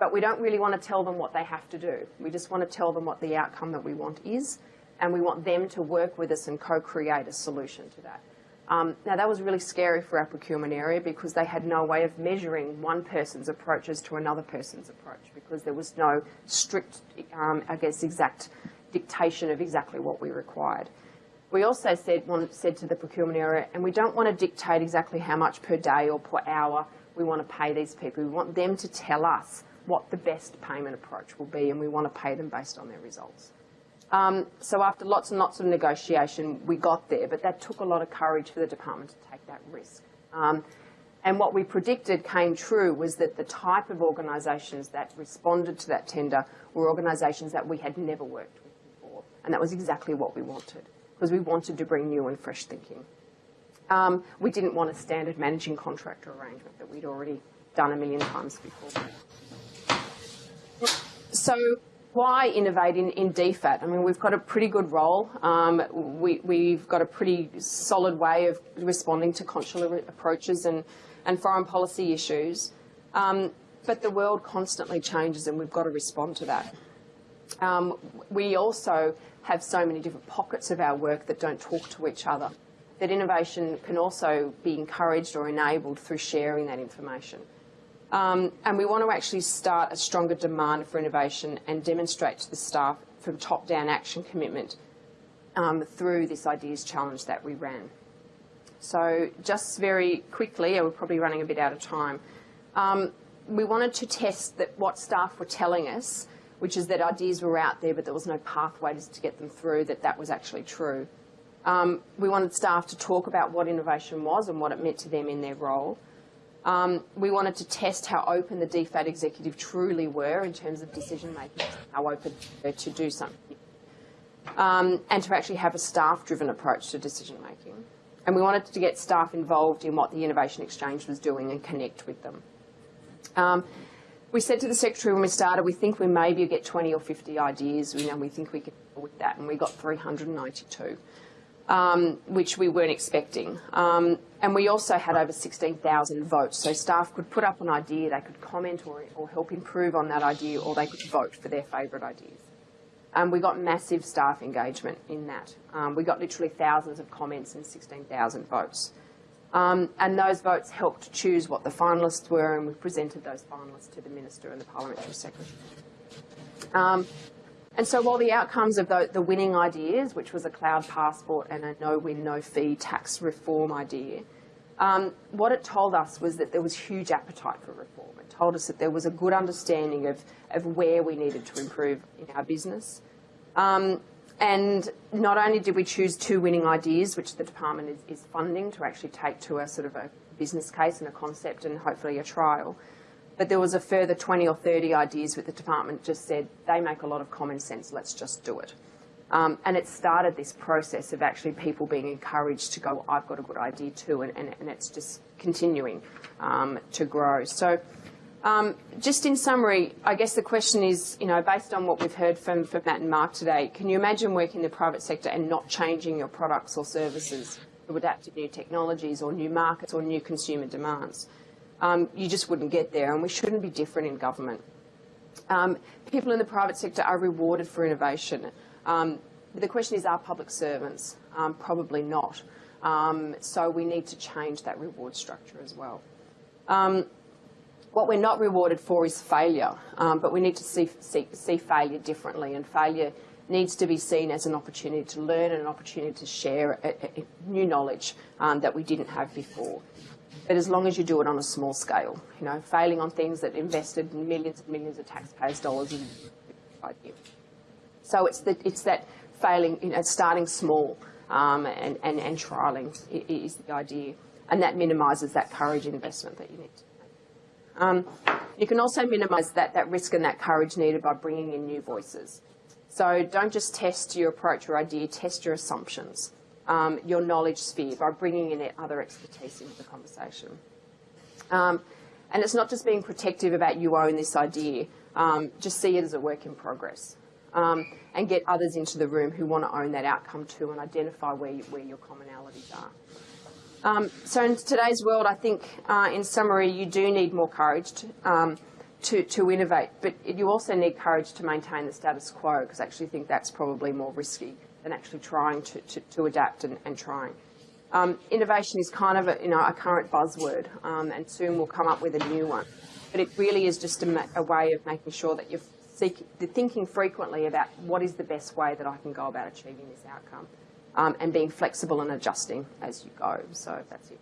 but we don't really want to tell them what they have to do. We just want to tell them what the outcome that we want is, and we want them to work with us and co-create a solution to that. Um, now, that was really scary for our procurement area because they had no way of measuring one person's approaches to another person's approach because there was no strict, um, I guess, exact dictation of exactly what we required. We also said, said to the procurement area, and we don't want to dictate exactly how much per day or per hour we want to pay these people. We want them to tell us what the best payment approach will be, and we want to pay them based on their results. Um, so after lots and lots of negotiation, we got there, but that took a lot of courage for the department to take that risk. Um, and what we predicted came true was that the type of organisations that responded to that tender were organisations that we had never worked with before, and that was exactly what we wanted because we wanted to bring new and fresh thinking. Um, we didn't want a standard managing contractor arrangement that we'd already done a million times before. So why innovate in, in DFAT? I mean, we've got a pretty good role. Um, we, have got a pretty solid way of responding to consular approaches and, and foreign policy issues. Um, but the world constantly changes and we've got to respond to that. Um, we also have so many different pockets of our work that don't talk to each other. That innovation can also be encouraged or enabled through sharing that information. Um, and we want to actually start a stronger demand for innovation and demonstrate to the staff from top-down action commitment um, through this ideas challenge that we ran. So just very quickly, we're probably running a bit out of time, um, we wanted to test that what staff were telling us which is that ideas were out there, but there was no pathways to get them through, that that was actually true. Um, we wanted staff to talk about what innovation was and what it meant to them in their role. Um, we wanted to test how open the DFAT executive truly were in terms of decision making, how open they were to do something, um, and to actually have a staff-driven approach to decision making. And we wanted to get staff involved in what the Innovation Exchange was doing and connect with them. Um, we said to the secretary when we started, we think we maybe get 20 or 50 ideas. We know we think we can deal with that, and we got 392, um, which we weren't expecting. Um, and we also had over 16,000 votes, so staff could put up an idea, they could comment or, or help improve on that idea, or they could vote for their favourite ideas. And we got massive staff engagement in that. Um, we got literally thousands of comments and 16,000 votes. Um, and those votes helped choose what the finalists were, and we presented those finalists to the Minister and the Parliamentary Secretary. And so while the outcomes of the, the, winning ideas, which was a cloud passport and a no-win, no-fee tax reform idea, um, what it told us was that there was huge appetite for reform. It told us that there was a good understanding of, of where we needed to improve in our business. Um, and not only did we choose two winning ideas, which the department is, is, funding to actually take to a sort of a business case and a concept and hopefully a trial, but there was a further 20 or 30 ideas that the department just said, they make a lot of common sense, let's just do it. Um, and it started this process of actually people being encouraged to go, I've got a good idea too, and, and, and it's just continuing um, to grow. So um, just in summary, I guess the question is, you know, based on what we've heard from, from Matt and Mark today, can you imagine working in the private sector and not changing your products or services to adapt to new technologies or new markets or new consumer demands? Um, you just wouldn't get there, and we shouldn't be different in government. Um, people in the private sector are rewarded for innovation. Um, the question is, are public servants? Um, probably not. Um, so we need to change that reward structure as well. Um, what we're not rewarded for is failure, but we need to see, see, see failure differently, and failure needs to be seen as an opportunity to learn and an opportunity to share a, a, a new knowledge um, that we didn't have before. But as long as you do it on a small scale, you know, failing on things that invested millions and millions of taxpayers' dollars in idea. So it's, the, it's that failing, you know, starting small um, and, and, and trialling is the idea. And that minimises that courage investment that you need Um, you can also minimise that, that risk and that courage needed by bringing in new voices. So don't just test your approach or idea, test your assumptions, um, your knowledge sphere by bringing in other expertise into the conversation. Um, and it's not just being protective about you own this idea, um, just see it as a work in progress. Um, and get others into the room who want to own that outcome too and identify where, you, where your commonalities are. Um, so in today's world, I think, uh, in summary, you do need more courage to, um, to, to, innovate, but you also need courage to maintain the status quo, because I actually think that's probably more risky than actually trying to, to, to adapt and, and trying. Um, innovation is kind of a, you know, a current buzzword, um, and soon we'll come up with a new one. But it really is just a, a way of making sure that you're thinking frequently about what is the best way that I can go about achieving this outcome um, and being flexible and adjusting as you go. So that's it.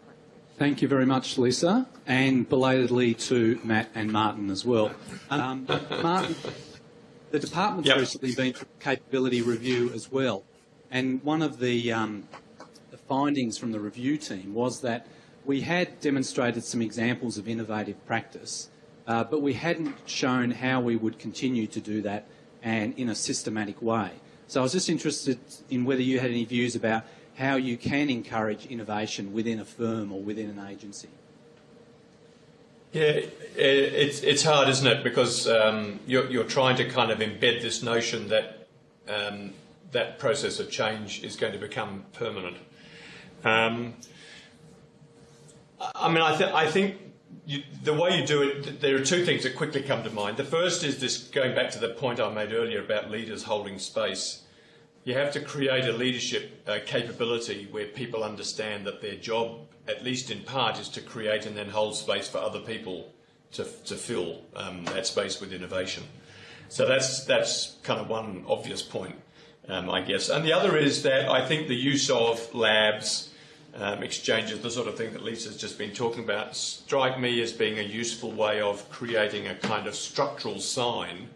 Thank you very much, Lisa, and belatedly to Matt and Martin as well. Um, Martin, the department's yep. recently been through capability review as well, and one of the, um, the findings from the review team was that we had demonstrated some examples of innovative practice, uh, but we hadn't shown how we would continue to do that and in a systematic way. So I was just interested in whether you had any views about how you can encourage innovation within a firm or within an agency. Yeah, it's, it's hard, isn't it? Because um, you're, you're trying to kind of embed this notion that um, that process of change is going to become permanent. Um, I mean, I, I think you, the way you do it, there are two things that quickly come to mind. The first is this going back to the point I made earlier about leaders holding space. You have to create a leadership uh, capability where people understand that their job, at least in part, is to create and then hold space for other people to, to fill um, that space with innovation. So that's, that's kind of one obvious point, um, I guess. And the other is that I think the use of labs, um, exchanges, the sort of thing that Lisa's just been talking about, strike me as being a useful way of creating a kind of structural sign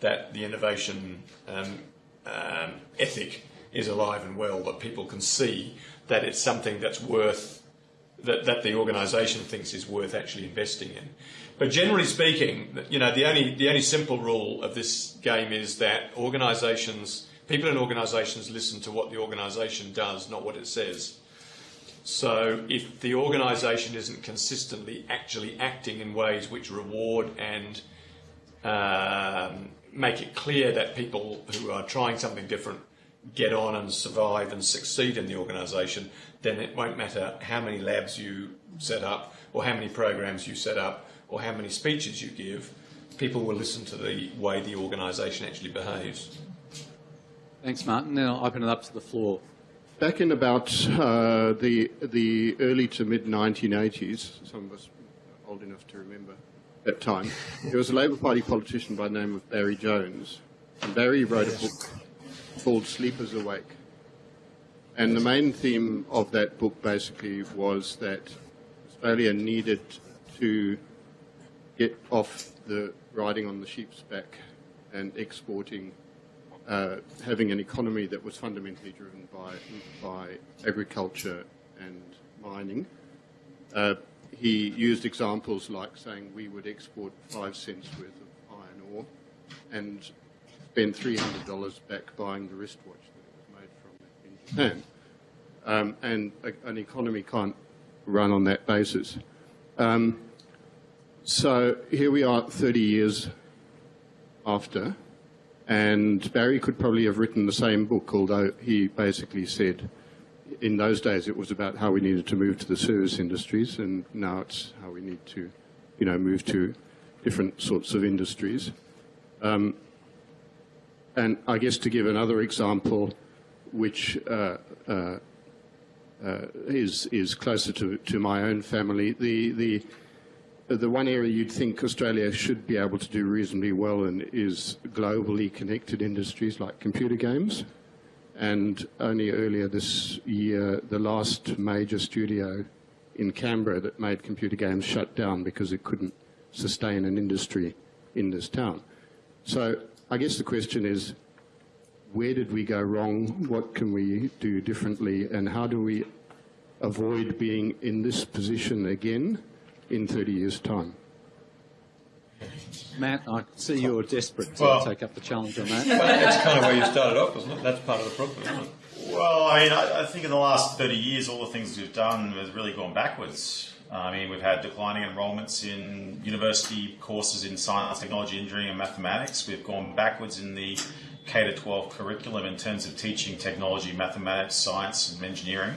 that the innovation um, um, ethic is alive and well, that people can see that it's something that's worth, that, that the organisation thinks is worth actually investing in. But generally speaking, you know, the only, the only simple rule of this game is that organisations, people in organisations listen to what the organisation does, not what it says. So if the organisation isn't consistently actually acting in ways which reward and um, make it clear that people who are trying something different get on and survive and succeed in the organisation, then it won't matter how many labs you set up or how many programs you set up or how many speeches you give, people will listen to the way the organisation actually behaves. Thanks, Martin. Now I'll open it up to the floor. Back in about uh, the the early to mid 1980s, some of us old enough to remember that time, there was a Labour Party politician by the name of Barry Jones. And Barry wrote a book called Sleepers Awake. And the main theme of that book basically was that Australia needed to get off the riding on the sheep's back and exporting uh, having an economy that was fundamentally driven by, by agriculture and mining. Uh, he used examples like saying we would export five cents worth of iron ore and spend $300 back buying the wristwatch that was made from in Japan. Um, and a, an economy can't run on that basis. Um, so here we are 30 years after, and Barry could probably have written the same book, although he basically said in those days it was about how we needed to move to the service industries, and now it's how we need to, you know, move to different sorts of industries. Um, and I guess to give another example, which uh, uh, uh, is is closer to, to my own family, the the the one area you'd think Australia should be able to do reasonably well in is globally connected industries like computer games. And only earlier this year, the last major studio in Canberra that made computer games shut down because it couldn't sustain an industry in this town. So I guess the question is, where did we go wrong? What can we do differently? And how do we avoid being in this position again? in 30 years' time? Matt, I see you're desperate to Well- take up the challenge on that. That's kind of where you started off, wasn't it? That's part of the problem, isn't it? Well, I mean, I, I think in the last 30 years, all the things we've done has really gone backwards. I mean, we've had declining enrolments in university courses in science, technology, engineering, and mathematics. We've gone backwards in the K to 12 curriculum in terms of teaching technology, mathematics, science, and engineering.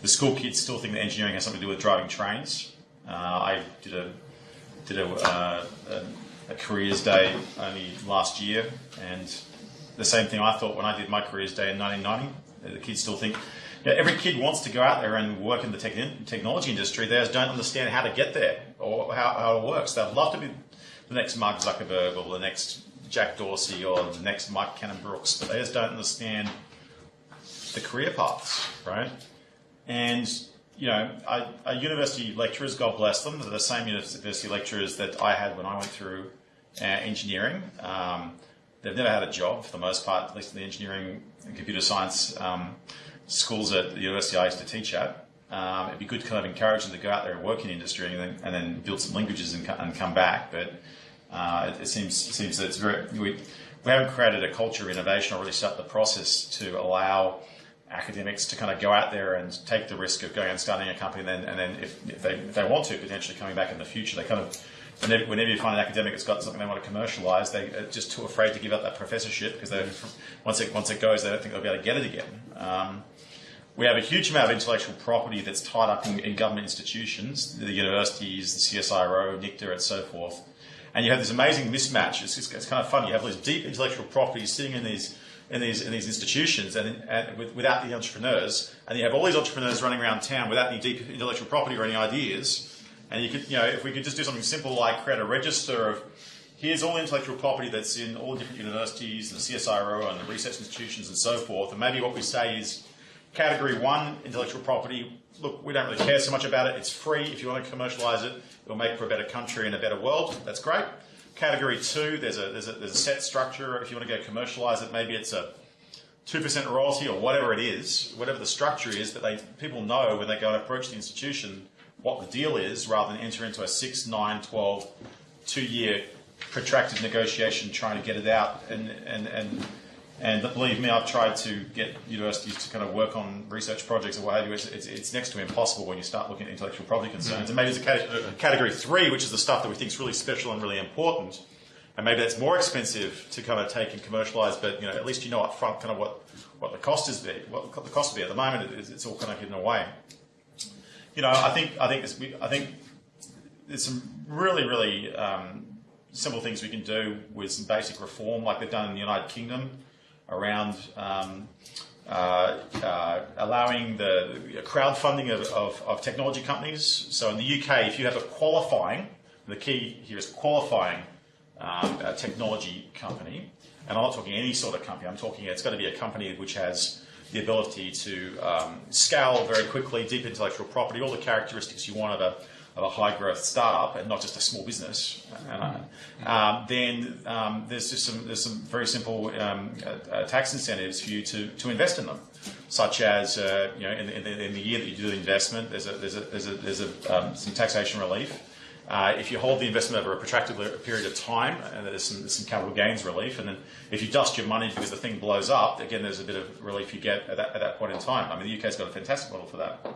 The school kids still think that engineering has something to do with driving trains. Uh, I did a did a, uh, a, a careers day only last year, and the same thing I thought when I did my careers day in 1990. The kids still think, know, every kid wants to go out there and work in the tech, technology industry. They just don't understand how to get there or how, how it works. They'd love to be the next Mark Zuckerberg or the next Jack Dorsey or the next Mike Cannon-Brookes, but they just don't understand the career paths, right? And you know, our university lecturers, God bless them, they're the same university lecturers that I had when I went through uh, engineering. Um, they've never had a job for the most part, at least in the engineering and computer science um, schools at the university I used to teach at. Um, it'd be good to kind of encourage them to go out there and work in industry and then, and then build some languages and, and come back. But uh, it, it seems seems that it's very we, we haven't created a culture of innovation or really set up the process to allow academics to kind of go out there and take the risk of going and starting a company and then, and then if, if, they, if they want to, potentially coming back in the future. They kind of, whenever, whenever you find an academic that's got something they want to commercialise, they're just too afraid to give up that professorship because once, it, once it goes, they don't think they'll be able to get it again. Um, we have a huge amount of intellectual property that's tied up in, in government institutions, the universities, the CSIRO, NICTA, and so forth. And you have this amazing mismatch. It's, it's, kind of fun. You have all these deep intellectual properties sitting in these in these in these institutions and, and with, without the entrepreneurs, and you have all these entrepreneurs running around town without any deep intellectual property or any ideas. And you could, you know, if we could just do something simple like create a register of here's all the intellectual property that's in all the different universities and the CSIRO and the research institutions and so forth. And maybe what we say is category one intellectual property. Look, we don't really care so much about it. It's free. If you want to commercialise it, it'll make for a better country and a better world. That's great. Category two, there's a, there's a, there's a set structure. If you want to go commercialise it, maybe it's a 2% royalty or whatever it is, whatever the structure is, that they, people know when they go and approach the institution what the deal is rather than enter into a 6, 9, 12, two year protracted negotiation trying to get it out. And, and, and, and believe me, I've tried to get universities to kind of work on research projects or what have you. It's, it's, it's next to impossible when you start looking at intellectual property concerns. And maybe there's a cate- category three, which is the stuff that we think is really special and really important. And maybe that's more expensive to kind of take and commercialise, but you know, at least you know up front kind of what, what the cost is be, what the cost will be. At the moment, it's, it's all kind of hidden away. You know, I think I think it's, we, I think there's some really really um, simple things we can do with some basic reform, like they've done in the United Kingdom, around um, uh, uh, allowing the crowdfunding of, of, of technology companies. So in the UK, if you have a qualifying, the key here is qualifying um, technology company, and I'm not talking any sort of company. I'm talking it's got to be a company which has the ability to um, scale very quickly, deep intellectual property, all the characteristics you want of a, of a high growth startup, and not just a small business. Uh, um, then um, there's just some there's some very simple um, uh, tax incentives for you to, to invest in them, such as uh, you know in, in, the, in the year that you do the investment, there's a there's a there's a, there's a um, some taxation relief. Uh, if you hold the investment over a protracted period of time, and there's some, some capital gains relief, and then if you dust your money because the thing blows up, again, there's a bit of relief you get at that, at that point in time. I mean, the UK's got a fantastic model for that.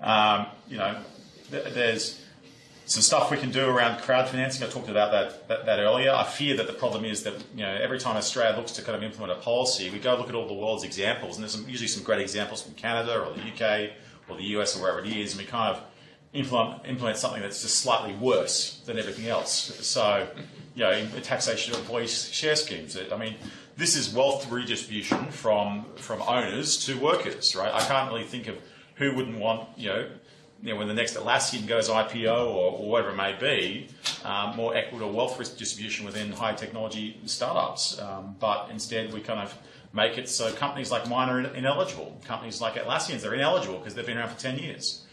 Um, you know, there's some stuff we can do around crowd financing. I talked about that, that, that earlier. I fear that the problem is that you know every time Australia looks to kind of implement a policy, we go look at all the world's examples, and there's some, usually some great examples from Canada or the UK or the US or wherever it is, and we kind of implement, implement something that's just slightly worse than everything else. So, you know, taxation of employee share schemes. I mean, this is wealth redistribution from from owners to workers, right? I can't really think of who wouldn't want, you know, you know when the next Atlassian goes IPO or, or whatever it may be, um, more equitable wealth risk distribution within high technology startups. Um, but instead, we kind of make it so companies like mine are ineligible. Companies like Atlassians are ineligible because they've been around for 10 years.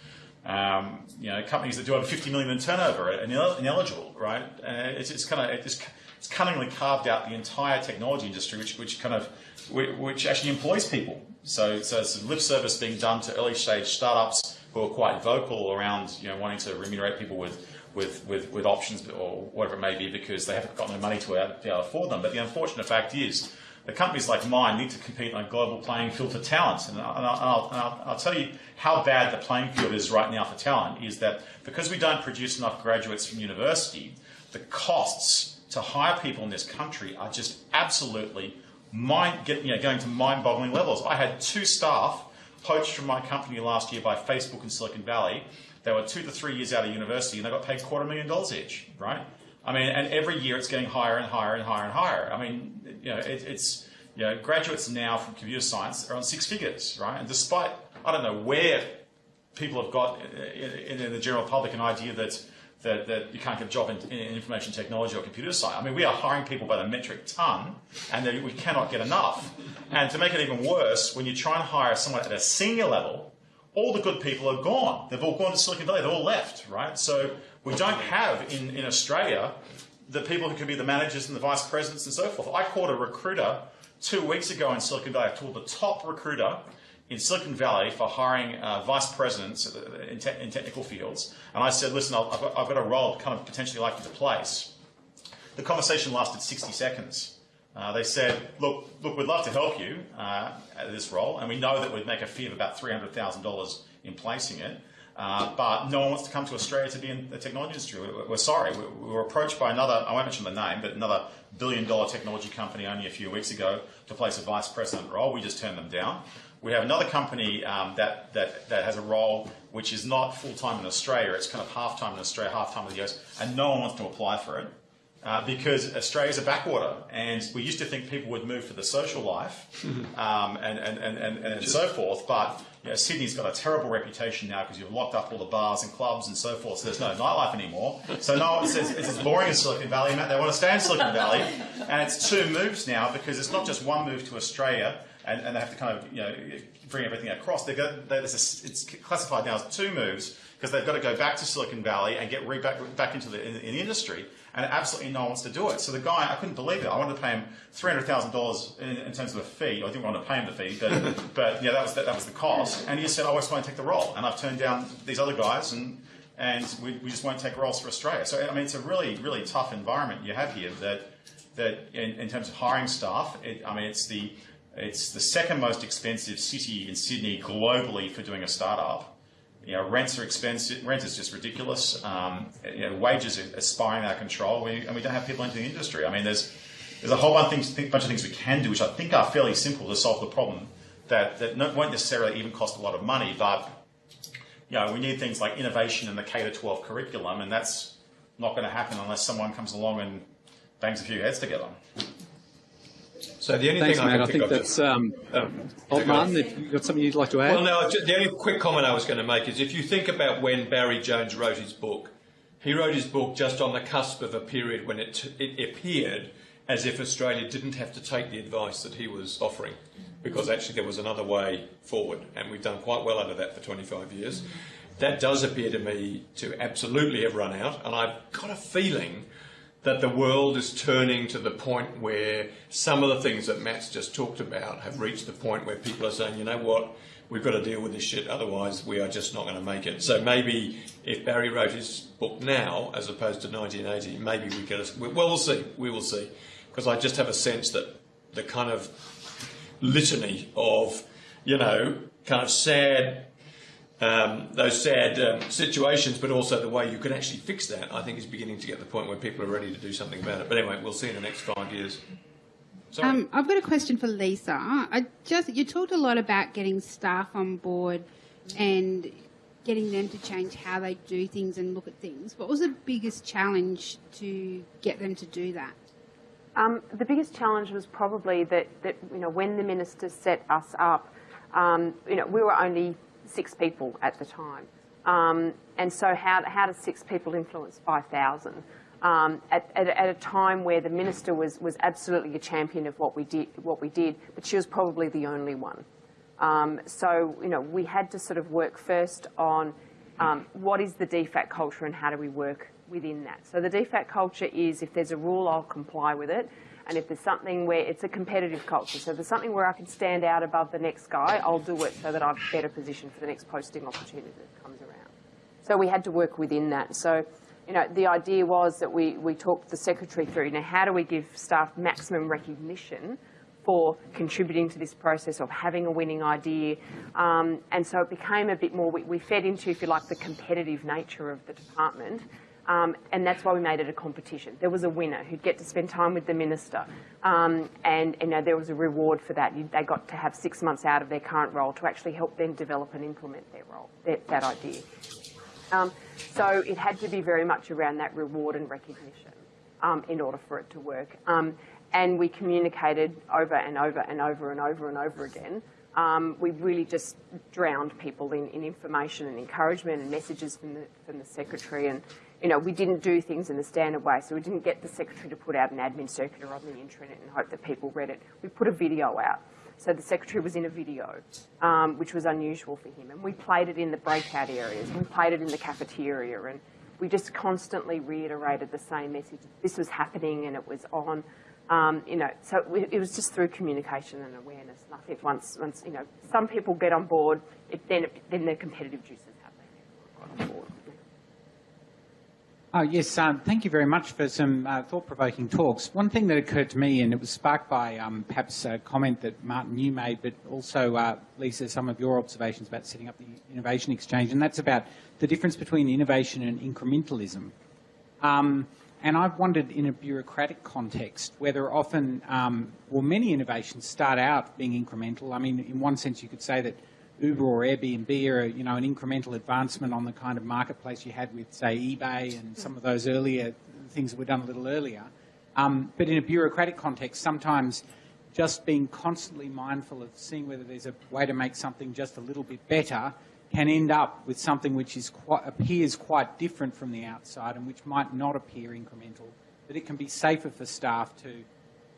Um, you know, companies that do over 50 million in turnover are ineligible, right? It's, it's kind of it's, it's cunningly carved out the entire technology industry, which which kind of which actually employs people. So so it's lip service being done to early stage startups who are quite vocal around you know wanting to remunerate people with with, with, with options or whatever it may be because they haven't got no money to be able to afford them. But the unfortunate fact is the companies like mine need to compete on a global playing field for talent. And, I'll, and I'll, and I'll, I'll tell you how bad the playing field is right now for talent is that because we don't produce enough graduates from university, the costs to hire people in this country are just absolutely mind, get, you know, going to mind-boggling levels. I had two staff poached from my company last year by Facebook in Silicon Valley. They were two to three years out of university and they got paid quarter million dollars each, right? I mean, and every year it's getting higher and higher and higher and higher. I mean, you know, it, it's, you know, graduates now from computer science are on six figures, right? And despite, I don't know where people have got uh, in, in the general public an idea that, that, that you can't get a job in, in, information technology or computer science. I mean, we are hiring people by the metric ton, and we cannot get enough. And to make it even worse, when you try and hire someone at a senior level, all the good people are gone. They've all gone to Silicon Valley. They're all left, right? So we don't have in, in Australia the people who could be the managers and the vice presidents and so forth. I called a recruiter two weeks ago in Silicon Valley. I called the top recruiter in Silicon Valley for hiring uh, vice presidents in, te in, technical fields. And I said, listen, I've got, I've got a role kind of potentially like you to place. The conversation lasted 60 seconds. Uh, they said, look, look, we'd love to help you uh, at this role, and we know that we'd make a fee of about $300,000 in placing it. Uh, but no one wants to come to Australia to be in the technology industry. We're, we're sorry. We, we, were approached by another, I won't mention the name, but another billion dollar technology company only a few weeks ago to place a vice president role. We just turned them down. We have another company um, that, that, that has a role which is not full time in Australia. It's kind of half time in Australia, half time in the US, and no one wants to apply for it. Uh, because Australia's a backwater, and we used to think people would move for the social life [LAUGHS] um, and, and, and, and, and so forth, but you know, Sydney's got a terrible reputation now because you've locked up all the bars and clubs and so forth, so there's no nightlife anymore. So no one says it's as boring as Silicon Valley, Matt. They want to stay in Silicon Valley, and it's two moves now because it's not just one move to Australia, and, and they have to kind of you know bring everything across. They got, they, it's classified now as two moves because they've got to go back to Silicon Valley and get re back, back into the, in, in the industry and absolutely no one wants to do it. So the guy, I couldn't believe it. I wanted to pay him three hundred thousand dollars in terms of a fee. I didn't want to pay him the fee, but [LAUGHS] but yeah, that was that, that was the cost. And he said, "I just want to take the role," and I've turned down these other guys, and and we, we just won't take roles for Australia. So I mean, it's a really really tough environment you have here. That that in, in terms of hiring staff, it, I mean, it's the it's the second most expensive city in Sydney globally for doing a startup. You know, rents are expensive. Rent is just ridiculous. Um, you know, wages are, spiraling out of control, we, and we don't have people into the industry. I mean, there's there's a whole bunch of, things, bunch of things we can do, which I think are fairly simple to solve the problem. That that won't necessarily even cost a lot of money, but you know, we need things like innovation in the K to 12 curriculum, and that's not going to happen unless someone comes along and bangs a few heads together. So the only Thanks, thing Matt. I, I think that's um, Old Martin. If you've got something you'd like to add. Well, no. The only quick comment I was going to make is if you think about when Barry Jones wrote his book, he wrote his book just on the cusp of a period when it it appeared as if Australia didn't have to take the advice that he was offering, because actually there was another way forward, and we've done quite well under that for 25 years. That does appear to me to absolutely have run out, and I've got a feeling that the world is turning to the point where some of the things that Matt's just talked about have reached the point where people are saying, you know what, we've got to deal with this shit, otherwise we are just not going to make it. So maybe if Barry wrote his book now, as opposed to 1980, maybe we could. Well, we'll see. We will see. Because I just have a sense that the kind of litany of, you know, kind of sad um, those sad um, situations, but also the way you can actually fix that, I think is beginning to get the point where people are ready to do something about it. But anyway, we'll see in the next five years. Um, I've got a question for Lisa. I just you talked a lot about getting staff on board and getting them to change how they do things and look at things. What was the biggest challenge to get them to do that? Um, the biggest challenge was probably that, that you know when the minister set us up, um, you know we were only six people at the time. Um, and so how, how does six people influence 5,000? Um, at, at, at, a time where the minister was, was absolutely a champion of what we did, what we did, but she was probably the only one. Um, so you know we had to sort of work first on um, what is the DFAT culture and how do we work within that. So the DFAT culture is if there's a rule, I'll comply with it. And if there's something where it's a competitive culture, so if there's something where I can stand out above the next guy, I'll do it so that I'm better positioned for the next posting opportunity that comes around. So we had to work within that. So, you know, the idea was that we, we talked the secretary through, now how do we give staff maximum recognition for contributing to this process of having a winning idea. Um, and so it became a bit more, we, we, fed into, if you like, the competitive nature of the department. Um, and that's why we made it a competition. There was a winner who'd get to spend time with the minister, um, and you know there was a reward for that. You, they got to have six months out of their current role to actually help them develop and implement their role, their, that idea. Um, so it had to be very much around that reward and recognition um, in order for it to work. Um, and we communicated over and over and over and over and over again. Um, we really just drowned people in, in, information and encouragement and messages from the, from the secretary. And, you know, we didn't do things in the standard way. So we didn't get the secretary to put out an admin circular on the intranet and hope that people read it. We put a video out. So the secretary was in a video, um, which was unusual for him. And we played it in the breakout areas. We played it in the cafeteria. And we just constantly reiterated the same message. This was happening and it was on. Um, you know, so it was just through communication and awareness. And I think once, once you know, some people get on board, it, then, it, then the competitive juices happen. Oh, yes, um, thank you very much for some uh, thought-provoking talks. One thing that occurred to me, and it was sparked by um, perhaps a comment that Martin you made, but also uh, Lisa, some of your observations about setting up the Innovation Exchange, and that's about the difference between innovation and incrementalism. Um, and I've wondered in a bureaucratic context whether often, um, well, many innovations start out being incremental. I mean, in one sense, you could say that Uber or Airbnb are, you know, an incremental advancement on the kind of marketplace you had with, say, eBay and some of those earlier things that were done a little earlier. Um, but in a bureaucratic context, sometimes just being constantly mindful of seeing whether there's a way to make something just a little bit better can end up with something which is quite, appears quite different from the outside and which might not appear incremental, But it can be safer for staff to,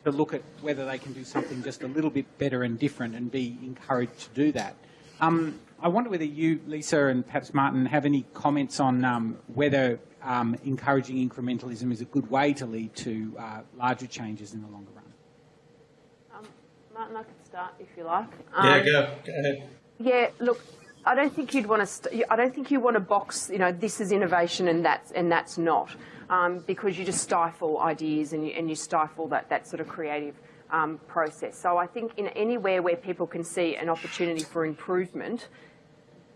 to look at whether they can do something just a little bit better and different and be encouraged to do that. Um, I wonder whether you, Lisa, and perhaps Martin, have any comments on um, whether um, encouraging incrementalism is a good way to lead to uh, larger changes in the longer run. Um, Martin, I could start if you like. yeah, go. go ahead. Yeah, look, I don't think you'd want to. I don't think you want to box. You know, this is innovation and that's and that's not, um, because you just stifle ideas and you, and you stifle that that sort of creative um, process. So I think in anywhere where people can see an opportunity for improvement,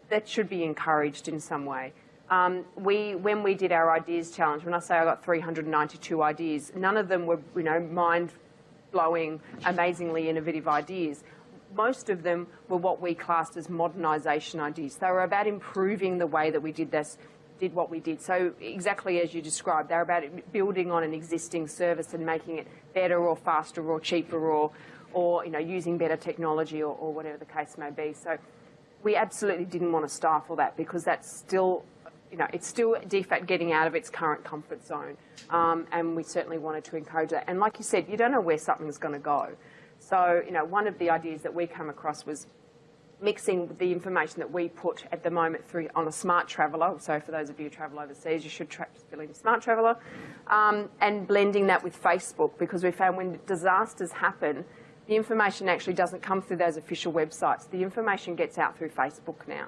that should be encouraged in some way. Um, we, when we did our ideas challenge, when I say I got 392 ideas, none of them were, you know, mind-blowing, amazingly innovative ideas most of them were what we classed as modernisation ideas. They were about improving the way that we did this, did what we did. So exactly as you described, they're about building on an existing service and making it better or faster or cheaper or, or you know, using better technology or, or whatever the case may be. So we absolutely didn't want to stifle that because that's still you know, it's still DFAT getting out of its current comfort zone. Um, and we certainly wanted to encourage that. And like you said, you don't know where something's going to go. So, you know, one of the ideas that we came across was mixing the information that we put at the moment through on a Smartraveller. So for those of you who travel overseas, you should fill in Smartraveller, um, and blending that with Facebook because we found when disasters happen, the information actually doesn't come through those official websites. The information gets out through Facebook now,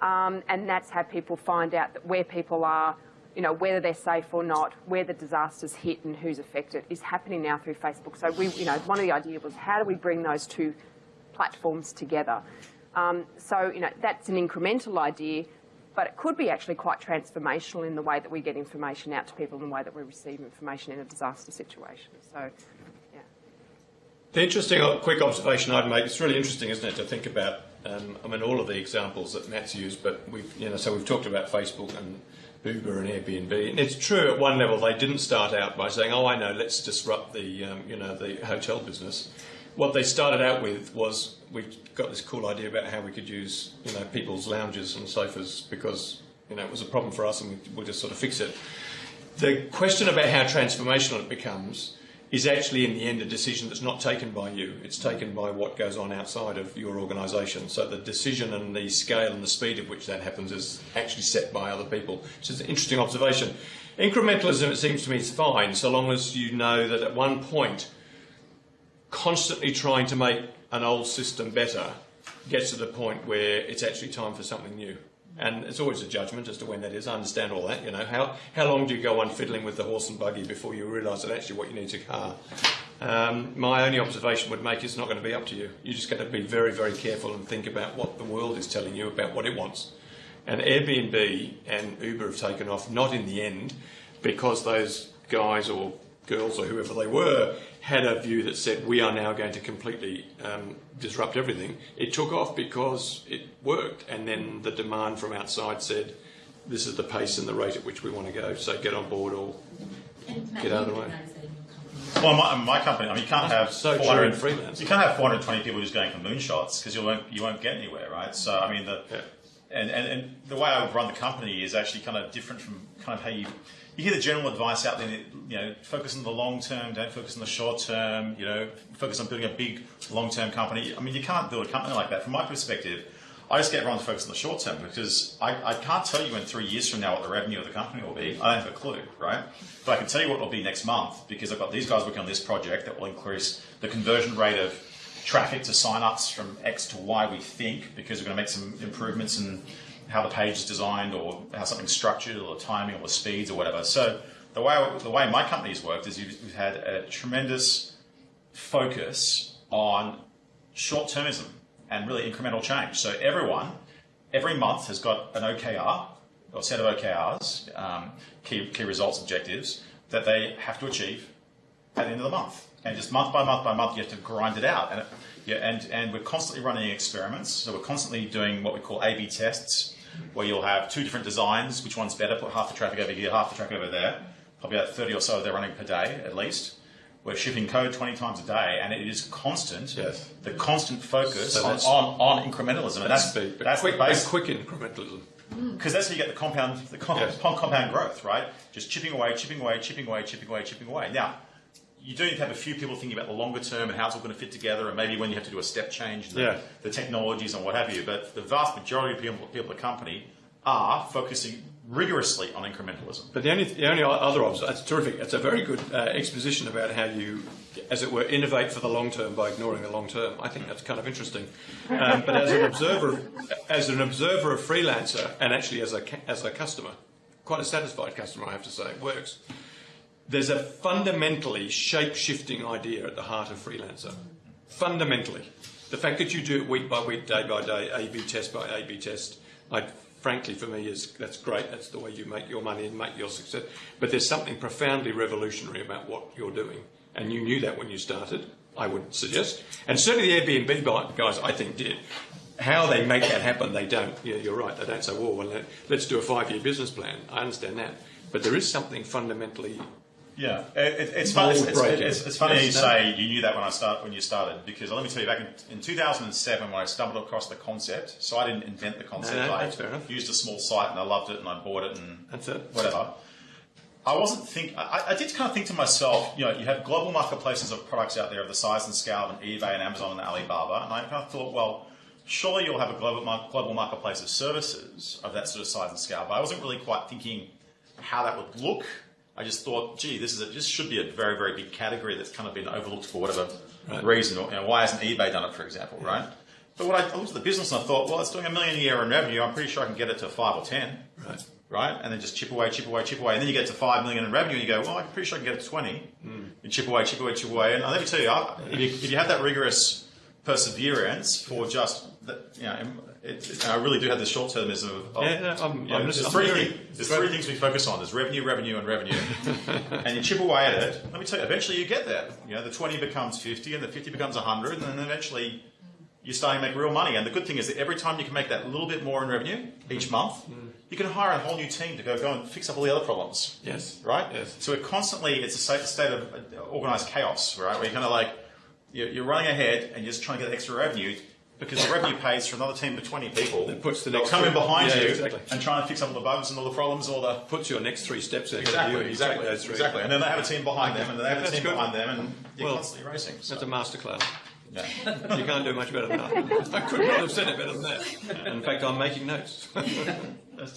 um, and that's how people find out that where people are, you know, whether they're safe or not, where the disasters hit and who's affected is happening now through Facebook. So we, you know, one of the ideas was how do we bring those two platforms together? Um, so, you know, that's an incremental idea, but it could be actually quite transformational in the way that we get information out to people and the way that we receive information in a disaster situation. So, yeah. The interesting quick observation I'd make, it's really interesting, isn't it, to think about, um, I mean, all of the examples that Matt's used, but we've, you know, so we've talked about Facebook and Uber and Airbnb. And it's true at one level they didn't start out by saying, "Oh, I know, let's disrupt the um, you know the hotel business." What they started out with was we've got this cool idea about how we could use you know people's lounges and sofas because you know it was a problem for us and we, we'll just sort of fix it. The question about how transformational it becomes is actually in the end a decision that's not taken by you. It's taken by what goes on outside of your organisation. So the decision and the scale and the speed at which that happens is actually set by other people. So it's an interesting observation. Incrementalism, it seems to me, is fine so long as you know that at one point constantly trying to make an old system better gets to the point where it's actually time for something new. And it's always a judgment as to when that is. I understand all that. You know, how, how long do you go on fiddling with the horse and buggy before you realise that actually what you need is a car? Um, my only observation would make it's not going to be up to you. You're just going to be very, very careful and think about what the world is telling you about what it wants. And Airbnb and Uber have taken off, not in the end, because those guys or girls or whoever they were had a view that said we are now going to completely um, disrupt everything. It took off because it worked, and then the demand from outside said this is the pace and the rate at which we want to go. So get on board or get out of the way. Well, my, my company, I mean, you can't have So true 400 in freelance. You can't have 420 people just going for moonshots because you won't you won't get anywhere, right? So I mean, the Yeah. and, and, and the way I would run the company is actually kind of different from kind of how you you hear the general advice out there. You know, focus on the long term, don't focus on the short term. You know, focus on building a big long term company. I mean, you can't build a company like that. From my perspective, I just get everyone to focus on the short term because I, I can't tell you in three years from now what the revenue of the company will be. I don't have a clue, right? But I can tell you what it will be next month because I've got these guys working on this project that will increase the conversion rate of traffic to sign-ups from X to Y, we think, because we're going to make some improvements in how the page is designed or how something's structured or the timing or the speeds or whatever. So the way the way my company's worked is we've had a tremendous focus on short-termism and really incremental change. So everyone, every month has got an OKR or set of OKRs, um, key, key results objectives, that they have to achieve at the end of the month. And just month by month by month, you have to grind it out. And, it, yeah, and, and we're constantly running experiments. So we're constantly doing what we call A-B tests, where you'll have two different designs. Which one's better? Put half the traffic over here, half the traffic over there. Probably about 30 or so they're running per day at least. We're shipping code 20 times a day, and it is constant. Yes. The constant focus So on, on, on incrementalism. And that's, but that's quick, base quick incrementalism. Mm. because that's how you get the compound, the com- Yes. compound growth, right? Just chipping away, chipping away, chipping away, chipping away, chipping away. Now, you do need to have a few people thinking about the longer term and how it's all going to fit together, and maybe when you have to do a step change the, Yeah. the technologies and what have you. But the vast majority of people, people at the company are focusing rigorously on incrementalism. But the only, the only other obs- that's terrific. It's a very good uh, exposition about how you, as it were, innovate for the long term by ignoring the long term. I think that's kind of interesting. Um, but as an observer, as an observer of freelancer, and actually as a as a customer, quite a satisfied customer, I have to say, it works. There's a fundamentally shape shifting idea at the heart of freelancer. Fundamentally, the fact that you do it week by week, day by day, A/B test by A/B test, I frankly for me is that's great. That's the way you make your money and make your success. But there's something profoundly revolutionary about what you're doing, and you knew that when you started. I would suggest, and certainly the Airbnb guys, I think, did. How they make that happen, they don't. Yeah, you're right. They don't say, "Well, well let's do a five-year business plan." I understand that, but there is something fundamentally Yeah, it, it, it's funny. It's, it's, it's, it's funny Yes, you no. say you knew that when I start when you started because let me tell you back in, in 2007 when I stumbled across the concept. So I didn't invent the concept. No, no, I that's fair enough. used a small site and I loved it and I bought it and That's it. whatever. I wasn't think. I, I did kind of think to myself, you know, you have global marketplaces of products out there of the size and scale of an eBay and Amazon and Alibaba, and I kind of thought, well, surely you'll have a global global marketplace of services of that sort of size and scale. But I wasn't really quite thinking how that would look. I just thought, gee, this is a, this should be a very very big category that's kind of been overlooked for whatever Right. reason. Or, you know, why hasn't eBay done it, for example, right? But what I, looked at the business and I thought, well, it's doing a million a year in revenue. I'm pretty sure I can get it to five or ten right. right? And then just chip away, chip away, chip away, and then you get to five million in revenue, and you go, well, I'm pretty sure I can get it to twenty. Hmm. You chip away, chip away, chip away, and let me tell you, if you, if you have that rigorous perseverance for just, you know, it, it, I really do have this short termism of, of Yeah, no, I'm- you know, I'm there's, just- three, I'm things, there's three things we focus on. There's revenue, revenue, and revenue, [LAUGHS] and you chip away at it. Let me tell you, eventually you get there. You know, the twenty becomes fifty, and the fifty becomes hundred, and then eventually you're starting to make real money. And the good thing is that every time you can make that little bit more in revenue each month, you can hire a whole new team to go go and fix up all the other problems. Yes. Right. Yes. So it constantly it's a state, of uh, organized chaos, right? Where you're kind of like you're, you're running ahead and you're just trying to get extra revenue. Because the revenue pays for another team of 20 people. That puts the They'll next come in behind yeah, you exactly. and try and fix up all the bugs and all the problems, all the Puts your next three steps ahead of exactly, you. and you take exactly, those three. exactly. And then they have a team behind them, and then they have a team good. behind them, and you're Well, constantly racing. So. That's a masterclass. Yeah. You can't do much better than that. [LAUGHS] I could not have said it better than that. In fact, I'm making notes. [LAUGHS]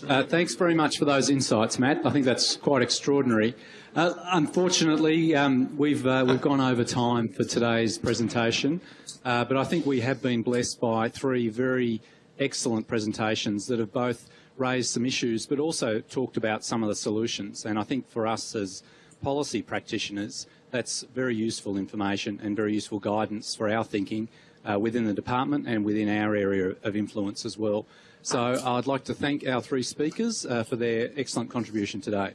Uh, thanks very much for those insights, Matt. I think that's quite extraordinary. Uh, unfortunately, um, we've uh, we've gone over time for today's presentation, uh, but I think we have been blessed by three very excellent presentations that have both raised some issues, but also talked about some of the solutions. And I think for us as policy practitioners, that's very useful information and very useful guidance for our thinking uh, within the department and within our area of influence as well. So I'd like to thank our three speakers uh, for their excellent contribution today.